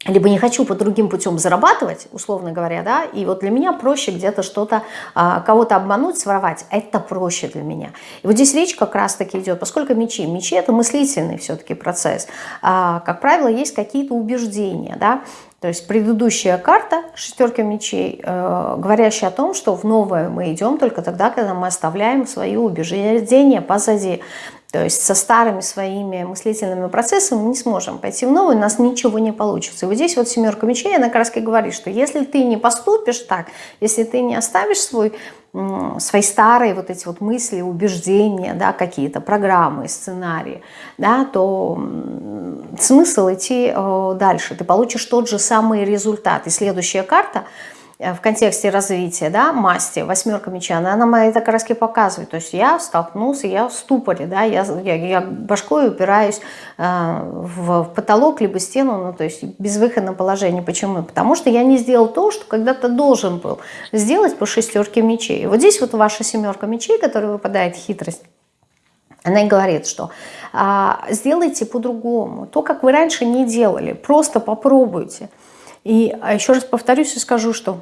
либо не хочу по другим путем зарабатывать, условно говоря, да, и вот для меня проще где-то что-то, а, кого-то обмануть, своровать, это проще для меня. И вот здесь речь как раз-таки идет, поскольку мечи, мечи это мыслительный все-таки процесс, а, как правило, есть какие-то убеждения, да, то есть предыдущая карта, шестерка мечей, э, говорящая о том, что в новое мы идем только тогда, когда мы оставляем свои убеждения позади. То есть со старыми своими мыслительными процессами мы не сможем пойти в новый, у нас ничего не получится. И вот здесь вот семерка мечей, она как раз говорит, что если ты не поступишь так, если ты не оставишь свой, свои старые вот эти вот мысли, убеждения, да, какие-то программы, сценарии, да, то смысл идти э, дальше. Ты получишь тот же самый результат. И следующая карта – в контексте развития, да, масти, восьмерка меча, она нам это как раз показывает. То есть я столкнулся, я в ступоре, да, я, я, я башкой упираюсь э, в, в потолок, либо стену, ну, то есть безвыходное положение. Почему? Потому что я не сделал то, что когда-то должен был сделать по шестерке мечей. Вот здесь вот ваша семерка мечей, которая выпадает хитрость, она и говорит, что а, сделайте по-другому. То, как вы раньше не делали, просто попробуйте. И а еще раз повторюсь и скажу, что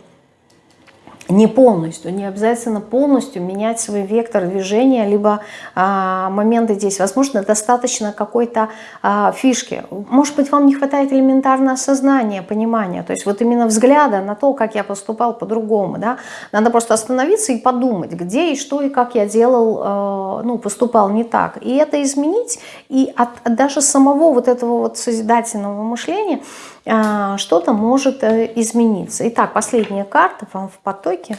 не полностью, не обязательно полностью менять свой вектор движения, либо а, моменты здесь. Возможно, достаточно какой-то а, фишки. Может быть, вам не хватает элементарного осознания, понимания. То есть вот именно взгляда на то, как я поступал по-другому. Да? Надо просто остановиться и подумать, где и что и как я делал, а, ну, поступал не так. И это изменить. И от, от даже самого вот этого вот созидательного мышления что-то может э, измениться. Итак, последняя карта вам в потоке.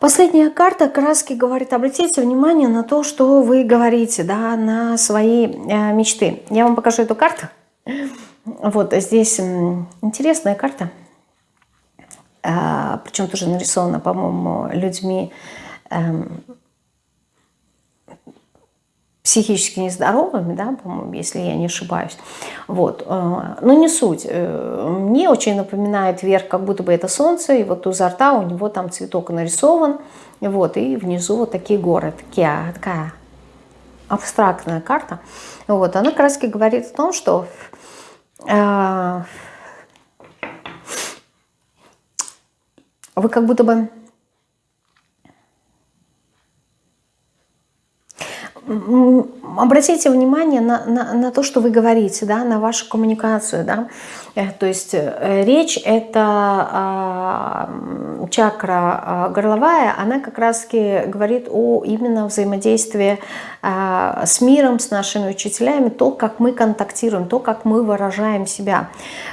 Последняя карта краски говорит, обратите внимание на то, что вы говорите, да, на свои э, мечты. Я вам покажу эту карту. Вот здесь интересная карта. А, причем тоже нарисована, по-моему, людьми эм, психически нездоровыми, да, по-моему, если я не ошибаюсь. Вот. Э, но не суть. Э, мне очень напоминает вверх, как будто бы это солнце, и вот у рта у него там цветок нарисован, вот, и внизу вот такие горы, такие, такая абстрактная карта. Вот, она раз говорит о том, что э, вы как будто бы обратите внимание на, на, на то, что вы говорите, да, на вашу коммуникацию. Да? Э, то есть э, речь – это э, чакра э, горловая, она как раз-таки говорит о именно взаимодействии э, с миром, с нашими учителями, то, как мы контактируем, то, как мы выражаем себя.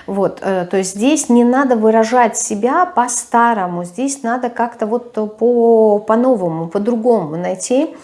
Вот, э, то есть здесь не надо выражать себя по-старому, здесь надо как-то вот по-новому, по по-другому найти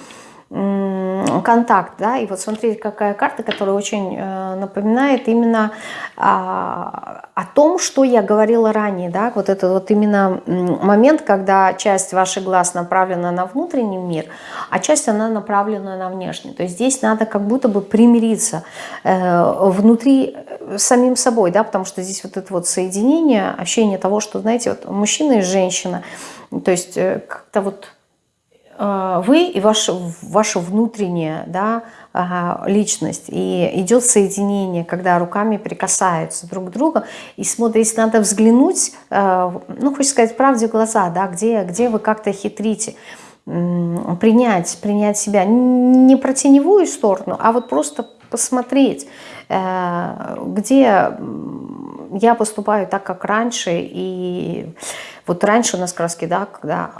контакт, да, и вот смотрите, какая карта, которая очень э, напоминает именно а, о том, что я говорила ранее, да, вот это вот именно момент, когда часть ваших глаз направлена на внутренний мир, а часть она направлена на внешний, то есть здесь надо как будто бы примириться э, внутри э, самим собой, да, потому что здесь вот это вот соединение, ощущение того, что, знаете, вот мужчина и женщина, то есть как-то вот вы и ваша, ваша внутренняя да, личность. И идет соединение, когда руками прикасаются друг к другу. И смотрите, надо взглянуть, а, ну, хочется сказать, правде в глаза, да, где, где вы как-то хитрите. Принять, принять себя. Не про теневую сторону, а вот просто посмотреть, э, где я поступаю так, как раньше, и вот раньше у нас краски, да, когда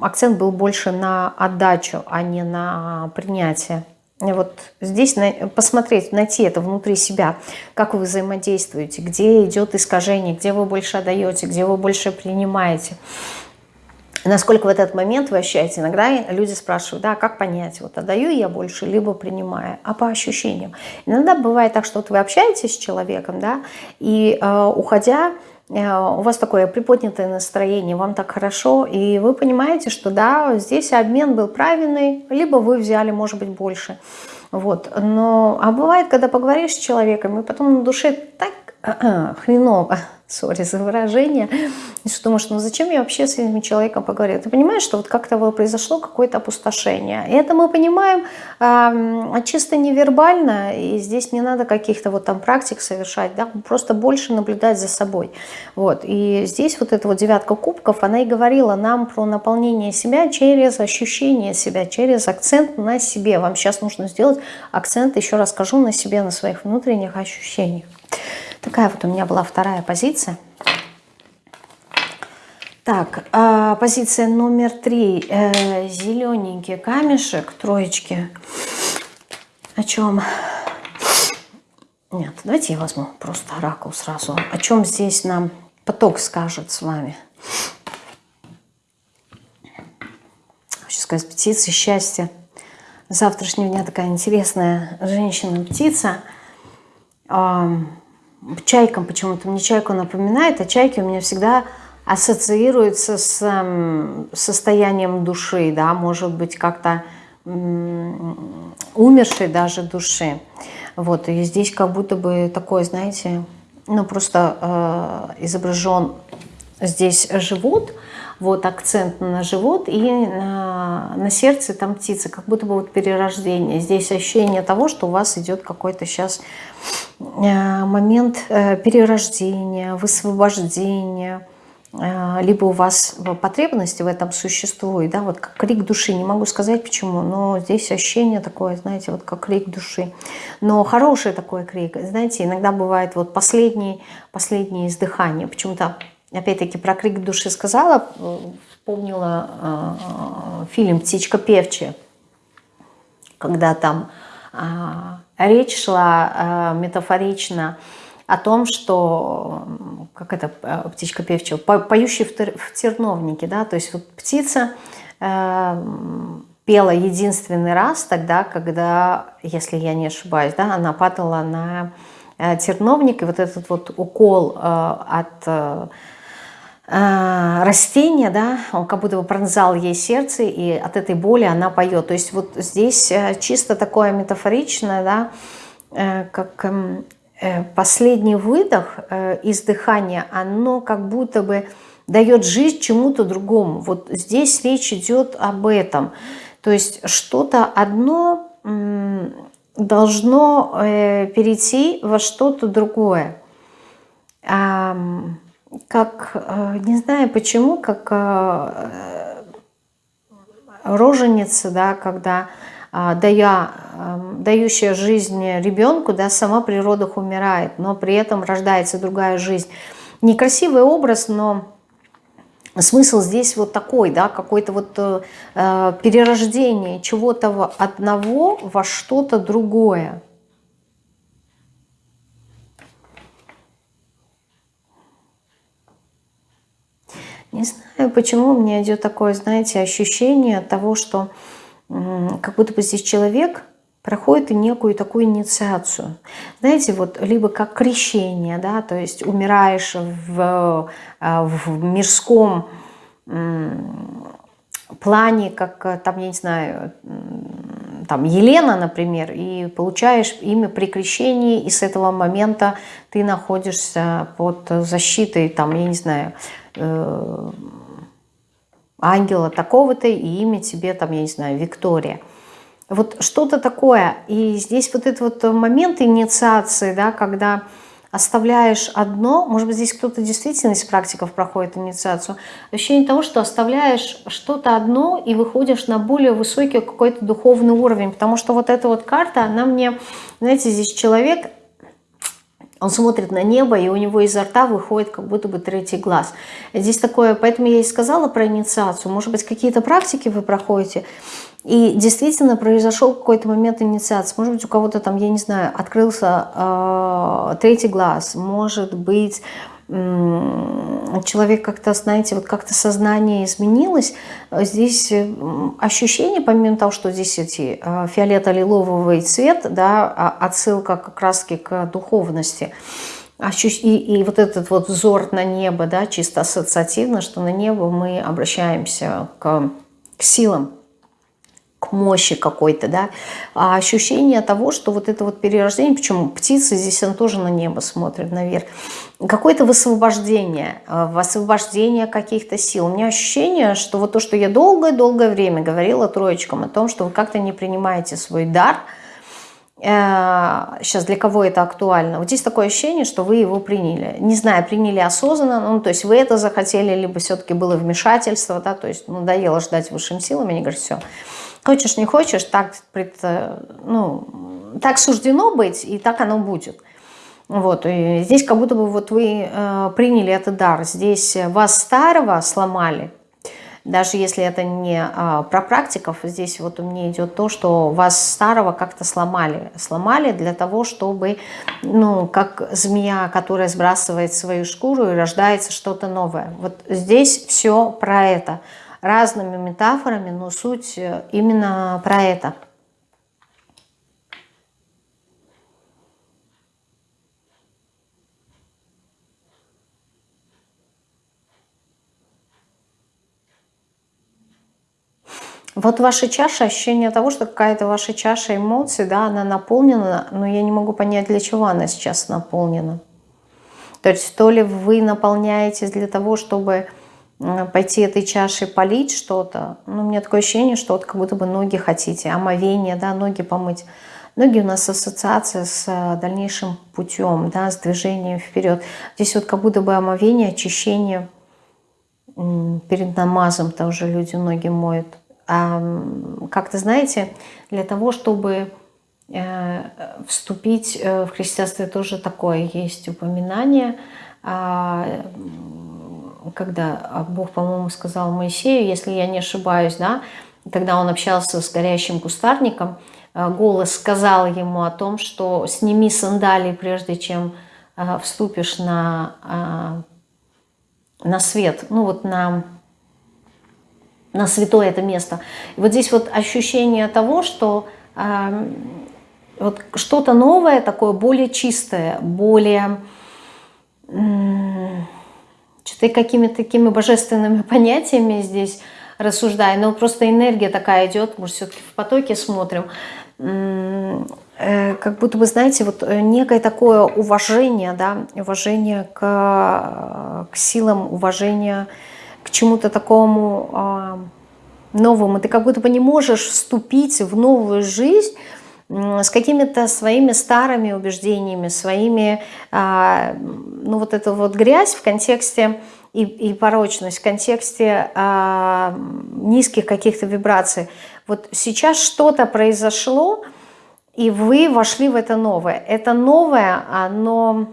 акцент был больше на отдачу, а не на принятие. Вот здесь посмотреть, найти это внутри себя, как вы взаимодействуете, где идет искажение, где вы больше отдаете, где вы больше принимаете. Насколько в этот момент вы ощущаете, иногда люди спрашивают, да, как понять, вот отдаю я больше, либо принимаю, а по ощущениям. Иногда бывает так, что вот вы общаетесь с человеком, да, и э, уходя, у вас такое приподнятое настроение, вам так хорошо, и вы понимаете, что да, здесь обмен был правильный, либо вы взяли, может быть, больше. Вот. Но, а бывает, когда поговоришь с человеком, и потом на душе так [CLEARS THROAT] хреново, сори за выражение, что думаешь, ну зачем я вообще с этим человеком поговорила? Ты понимаешь, что вот как-то произошло какое-то опустошение. И это мы понимаем э, чисто невербально, и здесь не надо каких-то вот там практик совершать, да, просто больше наблюдать за собой. Вот. И здесь вот эта вот девятка кубков, она и говорила нам про наполнение себя через ощущение себя, через акцент на себе. Вам сейчас нужно сделать акцент, еще раз скажу, на себе, на своих внутренних ощущениях. Такая вот у меня была вторая позиция. Так, э, позиция номер три. Э, зелененький камешек, троечки. О чем? Нет, давайте я возьму просто оракул сразу. О чем здесь нам поток скажет с вами? Хочу сказать, птицы счастья. Завтрашнего дня такая интересная женщина-птица чайкам почему-то, мне чайку напоминает, а чайки у меня всегда ассоциируются с э, состоянием души, да, может быть, как-то умершей даже души. Вот, и здесь как будто бы такой, знаете, ну просто э, изображен здесь живот, вот акцент на живот и на, на сердце там птица, как будто бы вот перерождение. Здесь ощущение того, что у вас идет какой-то сейчас э, момент э, перерождения, высвобождения, э, либо у вас потребности в этом существует, да, вот как крик души, не могу сказать почему, но здесь ощущение такое, знаете, вот как крик души. Но хороший такой крик, знаете, иногда бывает вот последний, последнее издыхание, почему-то, опять-таки, про крик души сказала, вспомнила э, фильм «Птичка певчая», когда там э, речь шла метафорично о том, что, как это птичка певчая, поющий в, в терновнике, да, то есть вот птица э, пела единственный раз тогда, когда, если я не ошибаюсь, да, она падала на э, терновник, и вот этот вот укол э, от... Э, э, растения, да, он как будто бы пронзал ей сердце, и от этой боли она поет. То есть вот здесь чисто такое метафоричное, да, как эм, Э, последний выдох, э, издыхание, оно как будто бы дает жизнь чему-то другому. Вот здесь речь идет об этом. То есть что-то одно должно э, перейти во что-то другое. Как, не знаю почему, как роженица, да, когда дая, дающая жизнь ребенку, да, сама при родах умирает, но при этом рождается другая жизнь. Некрасивый образ, но смысл здесь вот такой, да, какое-то вот э, э, перерождение чего-то одного во что-то другое. Не знаю, почему меня идет такое, знаете, ощущение того, что как будто бы здесь человек проходит некую такую инициацию. Знаете, вот либо как крещение, да, то есть умираешь в, э, в мирском плане, как там, я не знаю, там Елена, например, и получаешь имя при крещении, и с этого момента ты находишься под защитой, там, я не знаю, э, ангела такого-то, и имя тебе, там, я не знаю, Виктория. Вот что-то такое. И здесь вот этот вот момент инициации, да, когда оставляешь одно, может быть, здесь кто-то действительно из практиков проходит инициацию, ощущение того, что оставляешь что-то одно и выходишь на более высокий какой-то духовный уровень, потому что вот эта вот карта, она мне, знаете, здесь человек, он смотрит на небо, и у него изо рта выходит как будто бы третий глаз. Здесь такое, поэтому я и сказала про инициацию. Может быть, какие-то практики вы проходите, и действительно произошел какой-то момент инициации. Может быть, у кого-то там, я не знаю, открылся э, третий глаз. Может быть, человек как-то, знаете, вот как-то сознание изменилось, здесь ощущение, помимо того, что здесь эти а, фиолето-лиловый цвет, да, а, отсылка как раз-таки к духовности, и, и вот этот вот взор на небо, да, чисто ассоциативно, что на небо мы обращаемся к, к силам, мощи какой-то, да, а ощущение того, что вот это вот перерождение, почему птицы здесь он тоже на небо смотрит наверх, какое-то высвобождение, э, высвобождение каких-то сил. У меня ощущение, что вот то, что я долгое-долгое время говорила троечкам о том, что вы как-то не принимаете свой дар, сейчас э, для кого это актуально. Вот здесь такое ощущение, что вы его приняли. Не знаю, приняли осознанно, ну, то есть вы это захотели, либо все-таки было вмешательство, да, то есть надоело ждать высшим силам, они говорят, все, Хочешь, не хочешь, так, ну, так суждено быть, и так оно будет. Вот, и здесь как будто бы вот вы э, приняли этот дар. Здесь вас старого сломали, даже если это не э, про практиков, здесь вот у меня идет то, что вас старого как-то сломали. Сломали для того, чтобы, ну, как змея, которая сбрасывает свою шкуру и рождается что-то новое. Вот здесь все про это – разными метафорами, но суть э, именно про это. Вот ваша чаша, ощущение того, что какая-то ваша чаша эмоций, да, она наполнена, но я не могу понять, для чего она сейчас наполнена. То есть то ли вы наполняетесь для того, чтобы пойти этой чашей полить что-то. Ну, у меня такое ощущение, что вот как будто бы ноги хотите, омовение, да, ноги помыть. Ноги у нас ассоциация с э, дальнейшим путем, да, с движением вперед. Здесь вот как будто бы омовение, очищение, перед намазом тоже люди ноги моют. А, как-то, знаете, для того, чтобы э, вступить э, в христианство, тоже такое есть упоминание, а, когда Бог, по-моему, сказал Моисею, если я не ошибаюсь, да, когда он общался с горящим кустарником, э, голос сказал ему о том, что сними сандалии, прежде чем вступишь на, на свет, ну вот на на святое это место. И вот здесь вот ощущение того, что вот что-то новое, такое более чистое, более э, что-то какими-то такими божественными [LAUGHS] понятиями здесь рассуждаю, но просто энергия такая идет, может, все-таки в потоке смотрим, э, как будто бы, знаете, вот некое такое уважение, да, уважение к, к силам, уважение к чему-то такому а, новому. Ты как будто бы не можешь вступить в новую жизнь с какими-то своими старыми убеждениями, своими, а, ну вот эту вот грязь в контексте и, и порочность в контексте а, низких каких-то вибраций. Вот сейчас что-то произошло, и вы вошли в это новое. Это новое, оно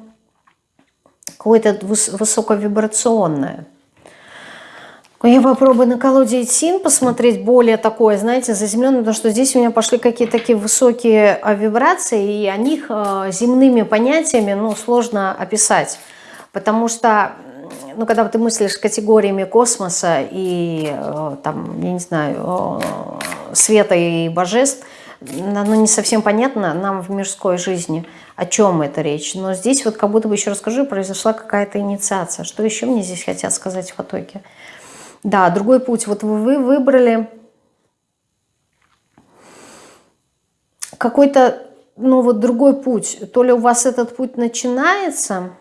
какое-то высоковибрационное. Я попробую на колоде Итсин посмотреть более такое, знаете, заземленное, потому что здесь у меня пошли какие-то такие высокие а, вибрации, и о них а, земными понятиями ну, сложно описать. Потому что, ну, когда ты мыслишь категориями космоса и, э, там, я не знаю, света и божеств, оно не совсем понятно нам в мирской жизни, о чем это речь. Но здесь вот как будто бы, еще расскажу, произошла какая-то инициация. Что еще мне здесь хотят сказать в потоке? Да, другой путь. Вот вы выбрали какой-то, ну вот другой путь. То ли у вас этот путь начинается,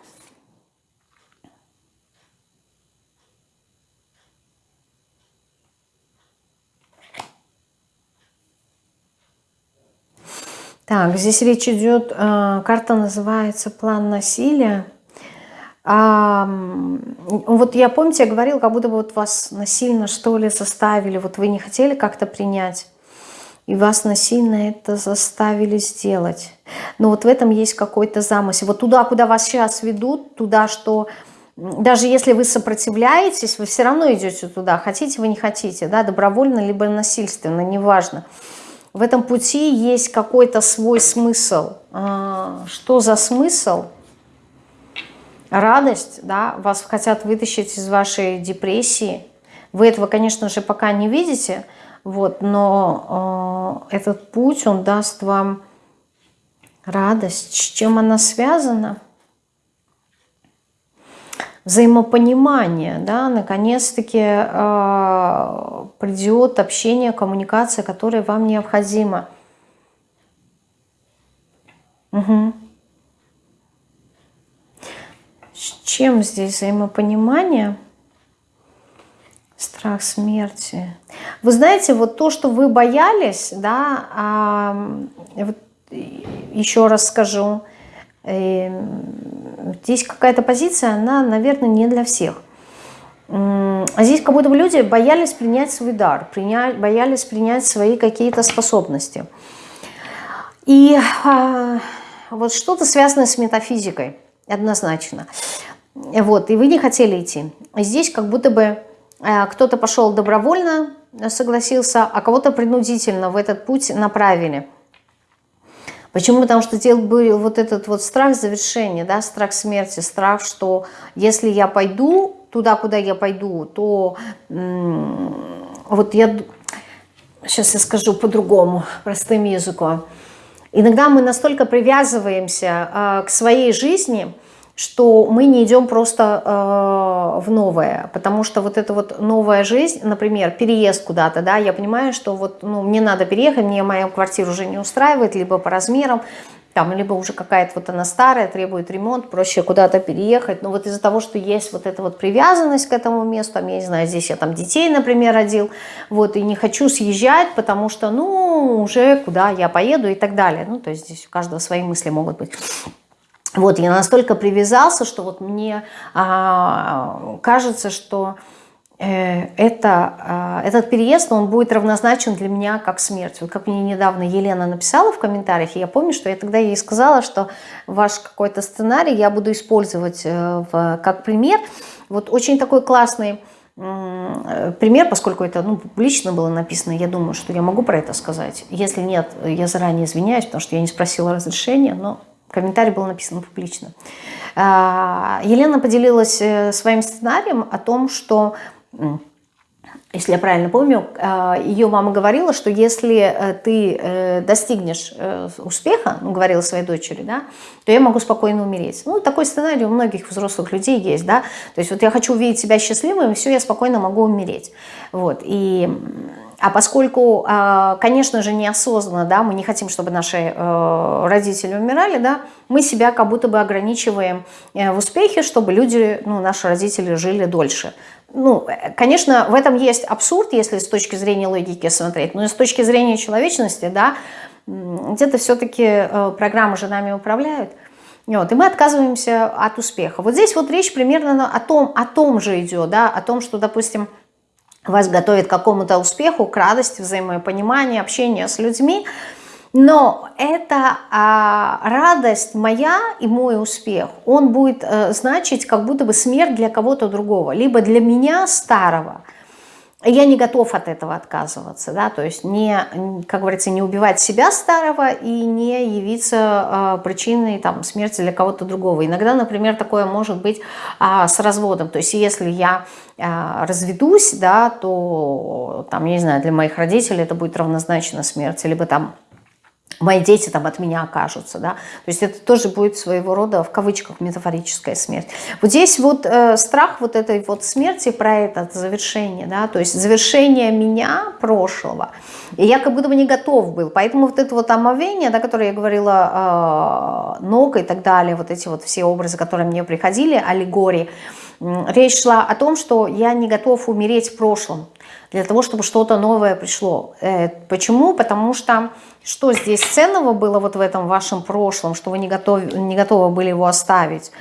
Так, здесь речь идет, э, карта называется «План насилия». А, вот я, помните, я говорила, как будто бы вот вас насильно что ли заставили, вот вы не хотели как-то принять, и вас насильно это заставили сделать. Но вот в этом есть какой-то замысел. Вот туда, куда вас сейчас ведут, туда, что даже если вы сопротивляетесь, вы все равно идете туда, хотите вы не хотите, да, добровольно либо насильственно, неважно. В этом пути есть какой-то свой смысл. А, что за смысл? Радость, да, вас хотят вытащить из вашей депрессии. Вы этого, конечно же, пока не видите, вот, но э, этот путь, он даст вам радость. С чем она связана? Взаимопонимание, да, наконец-таки э, придет общение, коммуникация, которая вам необходима. Угу. Чем здесь взаимопонимание? Страх смерти. Вы знаете, вот то, что вы боялись, да, а, вот еще раз скажу, э, здесь какая-то позиция, она, наверное, не для всех. А здесь как будто бы люди боялись принять свой дар, принять, боялись принять свои какие-то способности. И а, вот что-то связанное с метафизикой, однозначно. Вот, и вы не хотели идти. Здесь как будто бы э, кто-то пошел добровольно, согласился, а кого-то принудительно в этот путь направили. Почему? Потому что был вот этот вот страх завершения, да, страх смерти, страх, что если я пойду туда, куда я пойду, то вот я, сейчас я скажу по-другому, простым языком. Иногда мы настолько привязываемся э, к своей жизни, что мы не идем просто э, в новое, потому что вот эта вот новая жизнь, например, переезд куда-то, да, я понимаю, что вот, ну, мне надо переехать, мне моя квартира уже не устраивает, либо по размерам, там, либо уже какая-то вот она старая, требует ремонт, проще куда-то переехать, но вот из-за того, что есть вот эта вот привязанность к этому месту, я не знаю, здесь я там детей, например, родил, вот, и не хочу съезжать, потому что, ну, уже куда я поеду и так далее, ну, то есть здесь у каждого свои мысли могут быть. Вот, я настолько привязался, что вот мне а, кажется, что э, это, э, этот переезд, он будет равнозначен для меня как смерть. Вот как мне недавно Елена написала в комментариях, я помню, что я тогда ей сказала, что ваш какой-то сценарий я буду использовать э, в, как пример. Вот очень такой классный пример, поскольку это ну, публично было написано, я думаю, что я могу про это сказать. Если нет, я заранее извиняюсь, потому что я не спросила разрешения, но комментарий был написан публично. А, Елена поделилась э, своим сценарием о том, что если я правильно помню, а, ее мама говорила, что если э, ты э, достигнешь успеха, ну, говорила своей дочери, да, то я могу спокойно умереть. Ну, такой сценарий у многих взрослых людей есть, да, то есть вот я хочу увидеть себя счастливым, и все, я спокойно могу умереть. Вот, и а поскольку, а, конечно же, неосознанно, да, мы не хотим, чтобы наши э, родители умирали, да, мы себя как будто бы ограничиваем э, в успехе, чтобы люди, ну, наши родители жили дольше. Ну, конечно, в этом есть абсурд, если с точки зрения логики смотреть, но с точки зрения человечности, да, где-то все-таки э, программы же нами управляют. Вот, и мы отказываемся от успеха. Вот здесь вот речь примерно о том, о том же идет, да, о том, что, допустим, вас готовит к какому-то успеху, к радости, взаимопониманию, общению с людьми. Но эта а, радость моя и мой успех, он будет а, значить как будто бы смерть для кого-то другого. Либо для меня старого – я не готов от этого отказываться, да, то есть не, как говорится, не убивать себя старого и не явиться э, причиной там, смерти для кого-то другого. Иногда, например, такое может быть э, с разводом, то есть если я э, разведусь, да, то, там, я не знаю, для моих родителей это будет равнозначно смерти, либо там мои дети там от меня окажутся, да, то есть это тоже будет своего рода, в кавычках, метафорическая смерть. Вот здесь вот э, страх вот этой вот смерти про это завершение, да, то есть завершение меня, прошлого, и я как будто бы не готов был, поэтому вот это вот омовение, да, которое я говорила, э, ног и так далее, вот эти вот все образы, которые мне приходили, аллегории, речь шла о том, что я не готов умереть в прошлом, для того, чтобы что-то новое пришло. Э, почему? Потому что что здесь ценного было вот в этом вашем прошлом, что вы не готовы, не готовы были его оставить?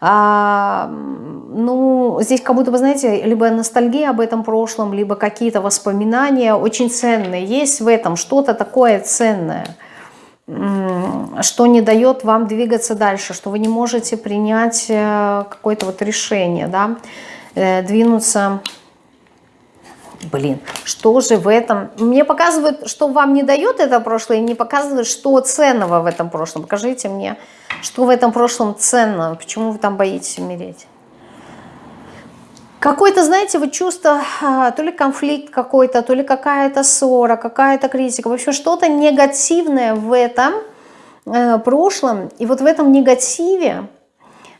А, ну, здесь как будто бы, знаете, либо ностальгия об этом прошлом, либо какие-то воспоминания очень ценные. Есть в этом что-то такое ценное, что не дает вам двигаться дальше, что вы не можете принять э, какое-то вот решение, да, э, двинуться блин, что же в этом... Мне показывают, что вам не дает это прошлое, и не показывают, что ценного в этом прошлом. Покажите мне, что в этом прошлом ценно, почему вы там боитесь умереть. Какое-то, знаете, вот чувство, а, то ли конфликт какой-то, то ли какая-то ссора, какая-то критика, в общем, что-то негативное в этом э, прошлом. И вот в этом негативе,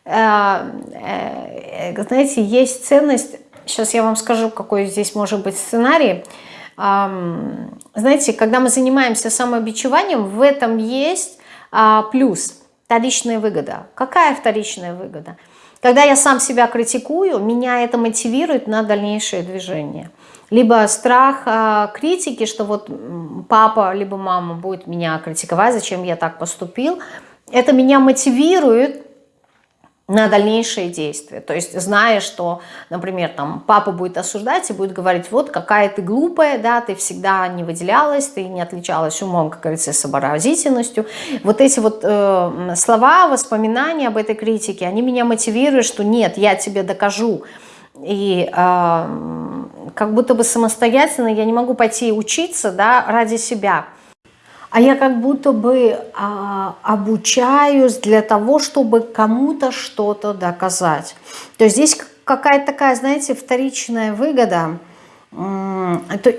э, э, знаете, есть ценность Сейчас я вам скажу, какой здесь может быть сценарий. Знаете, когда мы занимаемся самобичеванием, в этом есть а, плюс, вторичная выгода. Какая вторичная выгода? Когда я сам себя критикую, меня это мотивирует на дальнейшее движение. Либо страх э, критики, что вот папа либо мама будет меня критиковать, зачем я так поступил. Это меня мотивирует на дальнейшие действия. То есть зная, что, например, там папа будет осуждать и будет говорить, вот какая ты глупая, да, ты всегда не выделялась, ты не отличалась умом, как говорится, сообразительностью. Вот эти вот э, слова, воспоминания об этой критике, они меня мотивируют, что нет, я тебе докажу. И э, как будто бы самостоятельно я не могу пойти учиться да, ради себя а я как будто бы а, обучаюсь для того, чтобы кому-то что-то доказать. То есть здесь какая-то такая, знаете, вторичная выгода.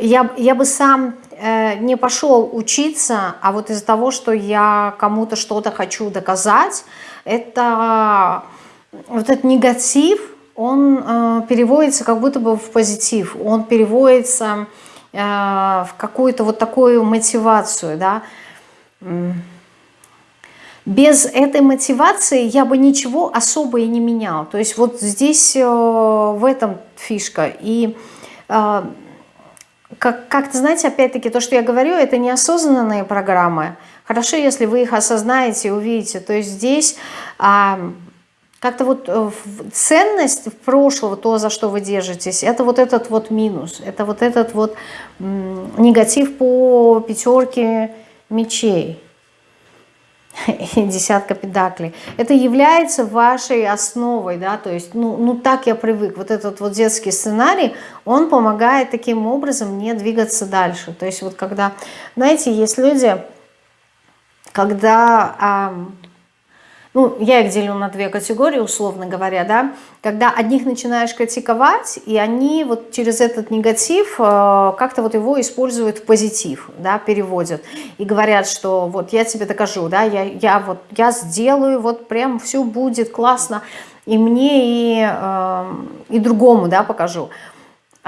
Я, я бы сам э, не пошел учиться, а вот из-за того, что я кому-то что-то хочу доказать, это вот этот негатив, он э, переводится как будто бы в позитив, он переводится в какую-то вот такую мотивацию, да. Без этой мотивации я бы ничего особо и не менял. То есть вот здесь э, в этом фишка. И э, как-то, как знаете, опять-таки, то, что я говорю, это неосознанные программы. Хорошо, если вы их осознаете, увидите. То есть здесь как-то вот э, ценность прошлого, то, за что вы держитесь, это вот этот вот минус, это вот этот вот негатив по пятерке мечей [LAUGHS] и десятка педаклей. Это является вашей основой, да, то есть, ну, ну так я привык. Вот этот вот детский сценарий, он помогает таким образом мне двигаться дальше. То есть вот когда, знаете, есть люди, когда ну, я их делю на две категории, условно говоря, да, когда одних начинаешь критиковать, и они вот через этот негатив э, как-то вот его используют в позитив, да, переводят, и говорят, что вот я тебе докажу, да, я, я вот, я сделаю, вот прям все будет классно, и мне, и, э, и другому, да, покажу.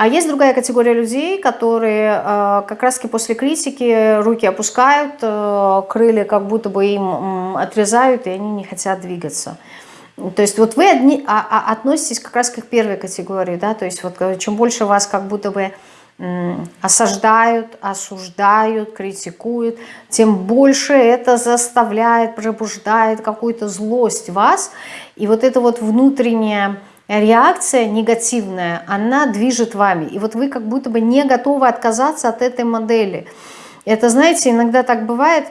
А есть другая категория людей, которые э, как раз-таки после критики руки опускают, э, крылья как будто бы им отрезают, и они не хотят двигаться. То есть вот вы одни, а, а, относитесь как раз к первой категории, да, то есть вот э, чем больше вас как будто бы осаждают, осуждают, критикуют, тем больше это заставляет, пробуждает какую-то злость вас. И вот это вот внутреннее реакция негативная, она движет вами. И вот вы как будто бы не готовы отказаться от этой модели. Это, знаете, иногда так бывает,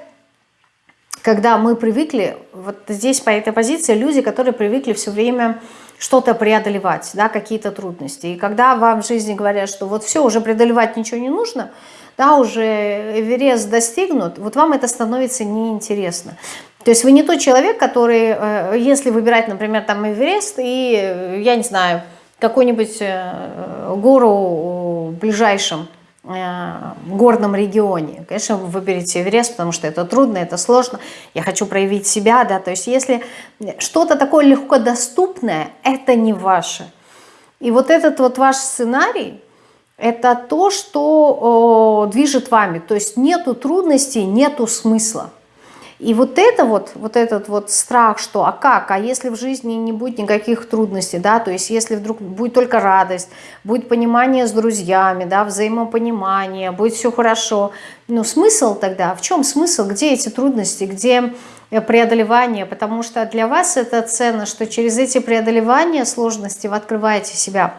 когда мы привыкли, вот здесь по этой позиции люди, которые привыкли все время что-то преодолевать, да, какие-то трудности. И когда вам в жизни говорят, что вот все, уже преодолевать ничего не нужно, да, уже Эверест достигнут, вот вам это становится неинтересно. То есть вы не тот человек, который, э, если выбирать, например, там Эверест и, э, я не знаю, какую-нибудь э, гору в ближайшем горном регионе. Конечно, вы выберете Эверест, потому что это трудно, это сложно. Я хочу проявить себя, да. То есть если что-то такое легко доступное, это не ваше. И вот этот вот ваш сценарий, это то, что движет вами. То есть нету трудностей, нету смысла. И вот это вот, вот этот вот страх, что а как, а если в жизни не будет никаких трудностей, да, то есть если вдруг будет только радость, будет понимание с друзьями, да, взаимопонимание, будет все хорошо, ну смысл тогда, в чем смысл, где эти трудности, где преодолевание, потому что для вас это ценно, что через эти преодолевания сложности вы открываете себя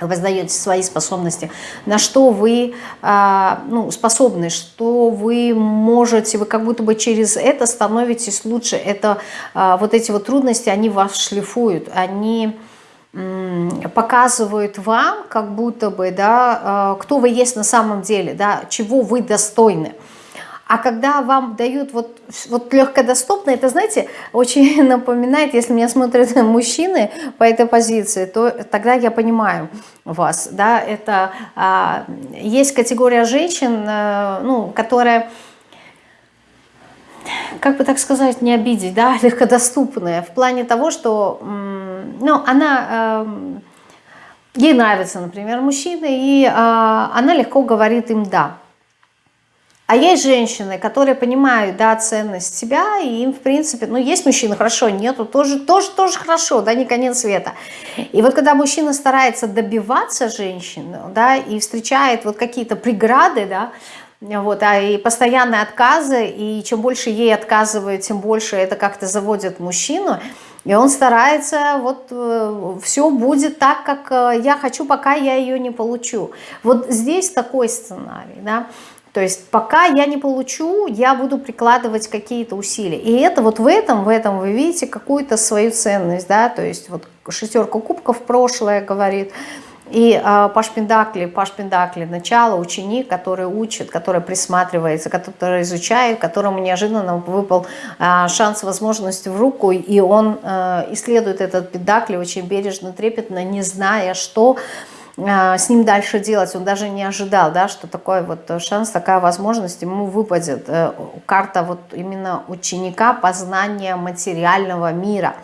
вы знаете свои способности, на что вы а, ну, способны, что вы можете, вы как будто бы через это становитесь лучше. Это а, вот эти вот трудности, они вас шлифуют, они показывают вам, как будто бы, да, а, кто вы есть на самом деле, да, чего вы достойны. А когда вам дают вот, вот легкодоступно, это, знаете, очень [LAUGHS] напоминает, если меня смотрят [LAUGHS] мужчины по этой позиции, то тогда я понимаю вас. Да, это а, есть категория женщин, а, ну, которая как бы так сказать, не обидеть, да, [LAUGHS] легкодоступная, в плане того, что, ну, она, э, ей нравится, например, мужчина, и э, она легко говорит им «да». А есть женщины, которые понимают, да, ценность себя, и им, в принципе, ну, есть мужчины, хорошо, нету, тоже, тоже, тоже хорошо, да, не конец света. И вот когда мужчина старается добиваться женщины, да, и встречает вот какие-то преграды, да, вот, а и постоянные отказы, и чем больше ей отказывают, тем больше это как-то заводит мужчину, и он старается, вот э, все будет так, как э, я хочу, пока я ее не получу. Вот здесь такой сценарий, да. То есть пока я не получу, я буду прикладывать какие-то усилия. И это вот в этом, в этом вы видите какую-то свою ценность, да, то есть вот шестерка кубков прошлое говорит, и э, Паш Пендакли, Паш Пендакли, начало, ученик, который учит, который присматривается, который изучает, которому неожиданно выпал э, шанс, возможность в руку, и он э, исследует этот Пендакли очень бережно, трепетно, не зная, что с ним дальше делать. Он даже не ожидал, да, что такой вот шанс, такая возможность ему выпадет. Э, карта вот именно ученика познания материального мира.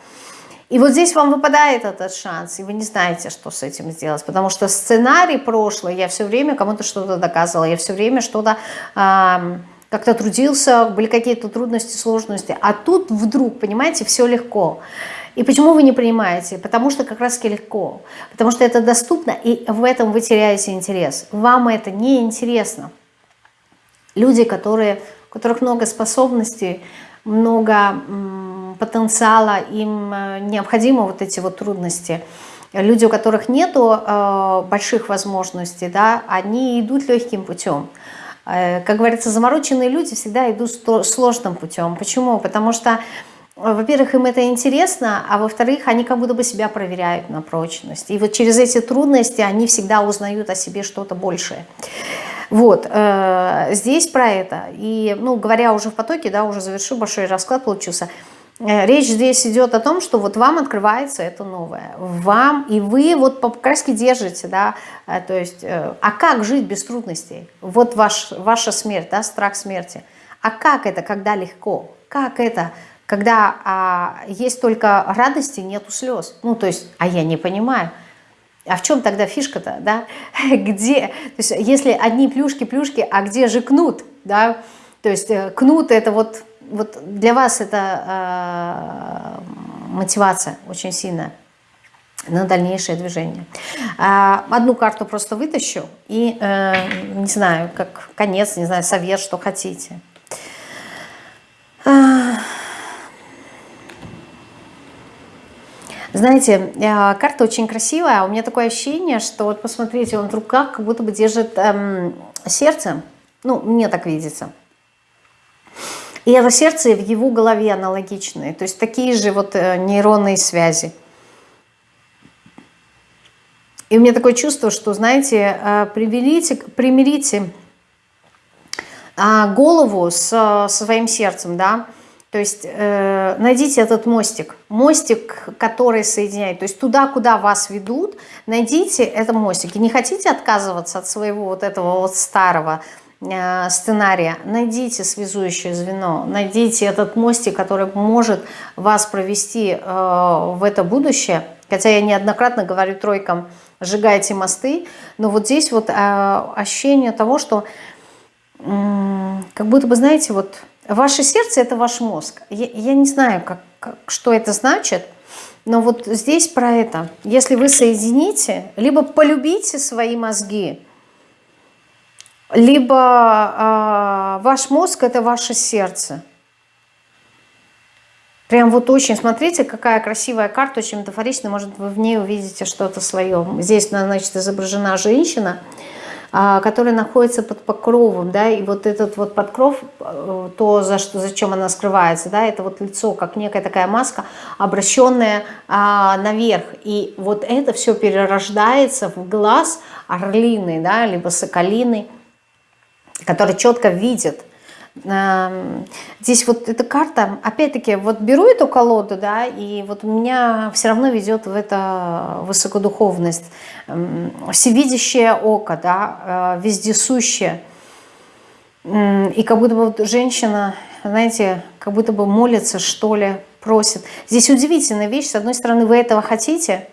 И вот здесь вам выпадает этот шанс, и вы не знаете, что с этим сделать, потому что сценарий прошлый, я все время кому-то что-то доказывала, я все время что-то э, как-то трудился, были какие-то трудности, сложности, а тут вдруг, понимаете, все легко. И почему вы не принимаете? Потому что как раз легко, потому что это доступно, и в этом вы теряете интерес. Вам это не интересно. Люди, которые, у которых много способностей, много потенциала, им необходимы вот эти вот трудности. Люди, у которых нету больших возможностей, да, они идут легким путем. Как говорится, замороченные люди всегда идут сложным путем. Почему? Потому что во-первых, им это интересно, а во-вторых, они как будто бы себя проверяют на прочность. И вот через эти трудности они всегда узнают о себе что-то большее. Вот, э, здесь про это. И, ну, говоря уже в потоке, да, уже завершу, большой расклад получился. Э, речь здесь идет о том, что вот вам открывается это новое. Вам, и вы вот по краске держите, да, э, то есть, э, а как жить без трудностей? Вот ваш, ваша смерть, да, страх смерти. А как это, когда легко? Как это, когда а, есть только радости, нету слез. Ну, то есть, а я не понимаю. А в чем тогда фишка-то, да? [LAUGHS] Где? То есть, если одни плюшки-плюшки, а где же кнут, да? То есть, э, кнут это вот, вот для вас это э, мотивация очень сильная на дальнейшее движение. А, одну карту просто вытащу и, э, не знаю, как конец, не знаю, совет, что хотите. Знаете, э, карта очень красивая, у меня такое ощущение, что вот посмотрите, он в руках как будто бы держит эм, сердце, ну, мне так видится. И это сердце в его голове аналогичные, то есть такие же вот э, нейронные связи. И у меня такое чувство, что, знаете, э, примирите, примирите а, голову с, со своим сердцем, да, то есть э, найдите этот мостик, мостик, который соединяет, то есть туда, куда вас ведут, найдите этот мостик. И не хотите отказываться от своего вот этого вот старого э, сценария, найдите связующее звено, найдите этот мостик, который может вас провести э, в это будущее. Хотя я неоднократно говорю тройкам, сжигайте мосты, но вот здесь вот э, ощущение того, что э, как будто бы, знаете, вот Ваше сердце – это ваш мозг. Я, я не знаю, как, как, что это значит, но вот здесь про это. Если вы соедините, либо полюбите свои мозги, либо э, ваш мозг – это ваше сердце. Прям вот очень, смотрите, какая красивая карта, очень метафоричная, может, вы в ней увидите что-то свое. Здесь, значит, изображена женщина – а, который находится под покровом, да, и вот этот вот подкров, э, то, за что, зачем она скрывается, да, это вот лицо, как некая такая маска, обращенная а, наверх, и вот это все перерождается в глаз орлины, да, либо соколины, который четко видит, Здесь вот эта карта, опять-таки, вот беру эту колоду, да, и вот меня все равно ведет в это высокодуховность, всевидящее око, да, э, вездесущее. И как будто бы вот женщина, знаете, как будто бы молится, что ли, просит. Здесь удивительная вещь. С одной стороны, вы этого хотите,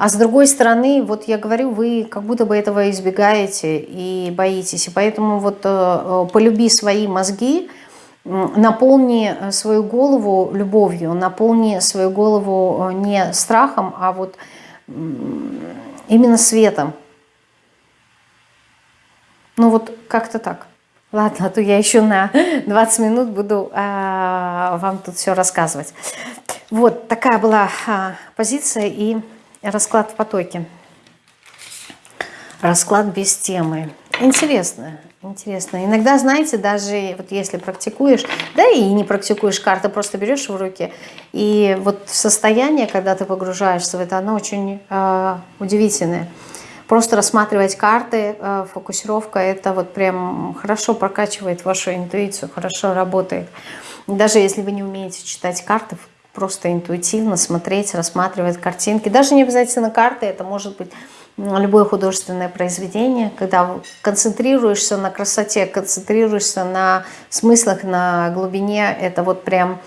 а с другой стороны, вот я говорю, вы как будто бы этого избегаете и боитесь. И поэтому вот э, э, полюби свои мозги, наполни э, свою голову любовью, наполни свою голову не страхом, а вот именно светом. Ну вот как-то так. Ладно, а то я еще на 20 минут буду а, вам тут все рассказывать. Вот такая была а, позиция и Расклад в потоке. Расклад без темы. Интересно, интересно. Иногда, знаете, даже вот если практикуешь, да и не практикуешь карты, просто берешь в руки, и вот состояние, когда ты погружаешься в это, оно очень э, удивительное. Просто рассматривать карты, э, фокусировка, это вот прям хорошо прокачивает вашу интуицию, хорошо работает. Даже если вы не умеете читать карты, просто интуитивно смотреть, рассматривать картинки. Даже не обязательно карты, это может быть любое художественное произведение, когда концентрируешься на красоте, концентрируешься на смыслах, на глубине, это вот прям,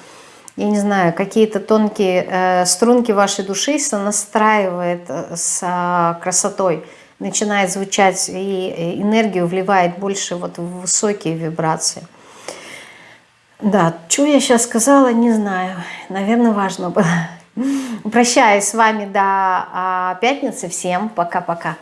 я не знаю, какие-то тонкие э, струнки вашей души сонастраивает э, с э, красотой, начинает звучать и энергию вливает больше вот в высокие вибрации. Да, что я сейчас сказала, не знаю. Наверное, важно было. Прощаюсь с вами до а, пятницы. Всем пока-пока.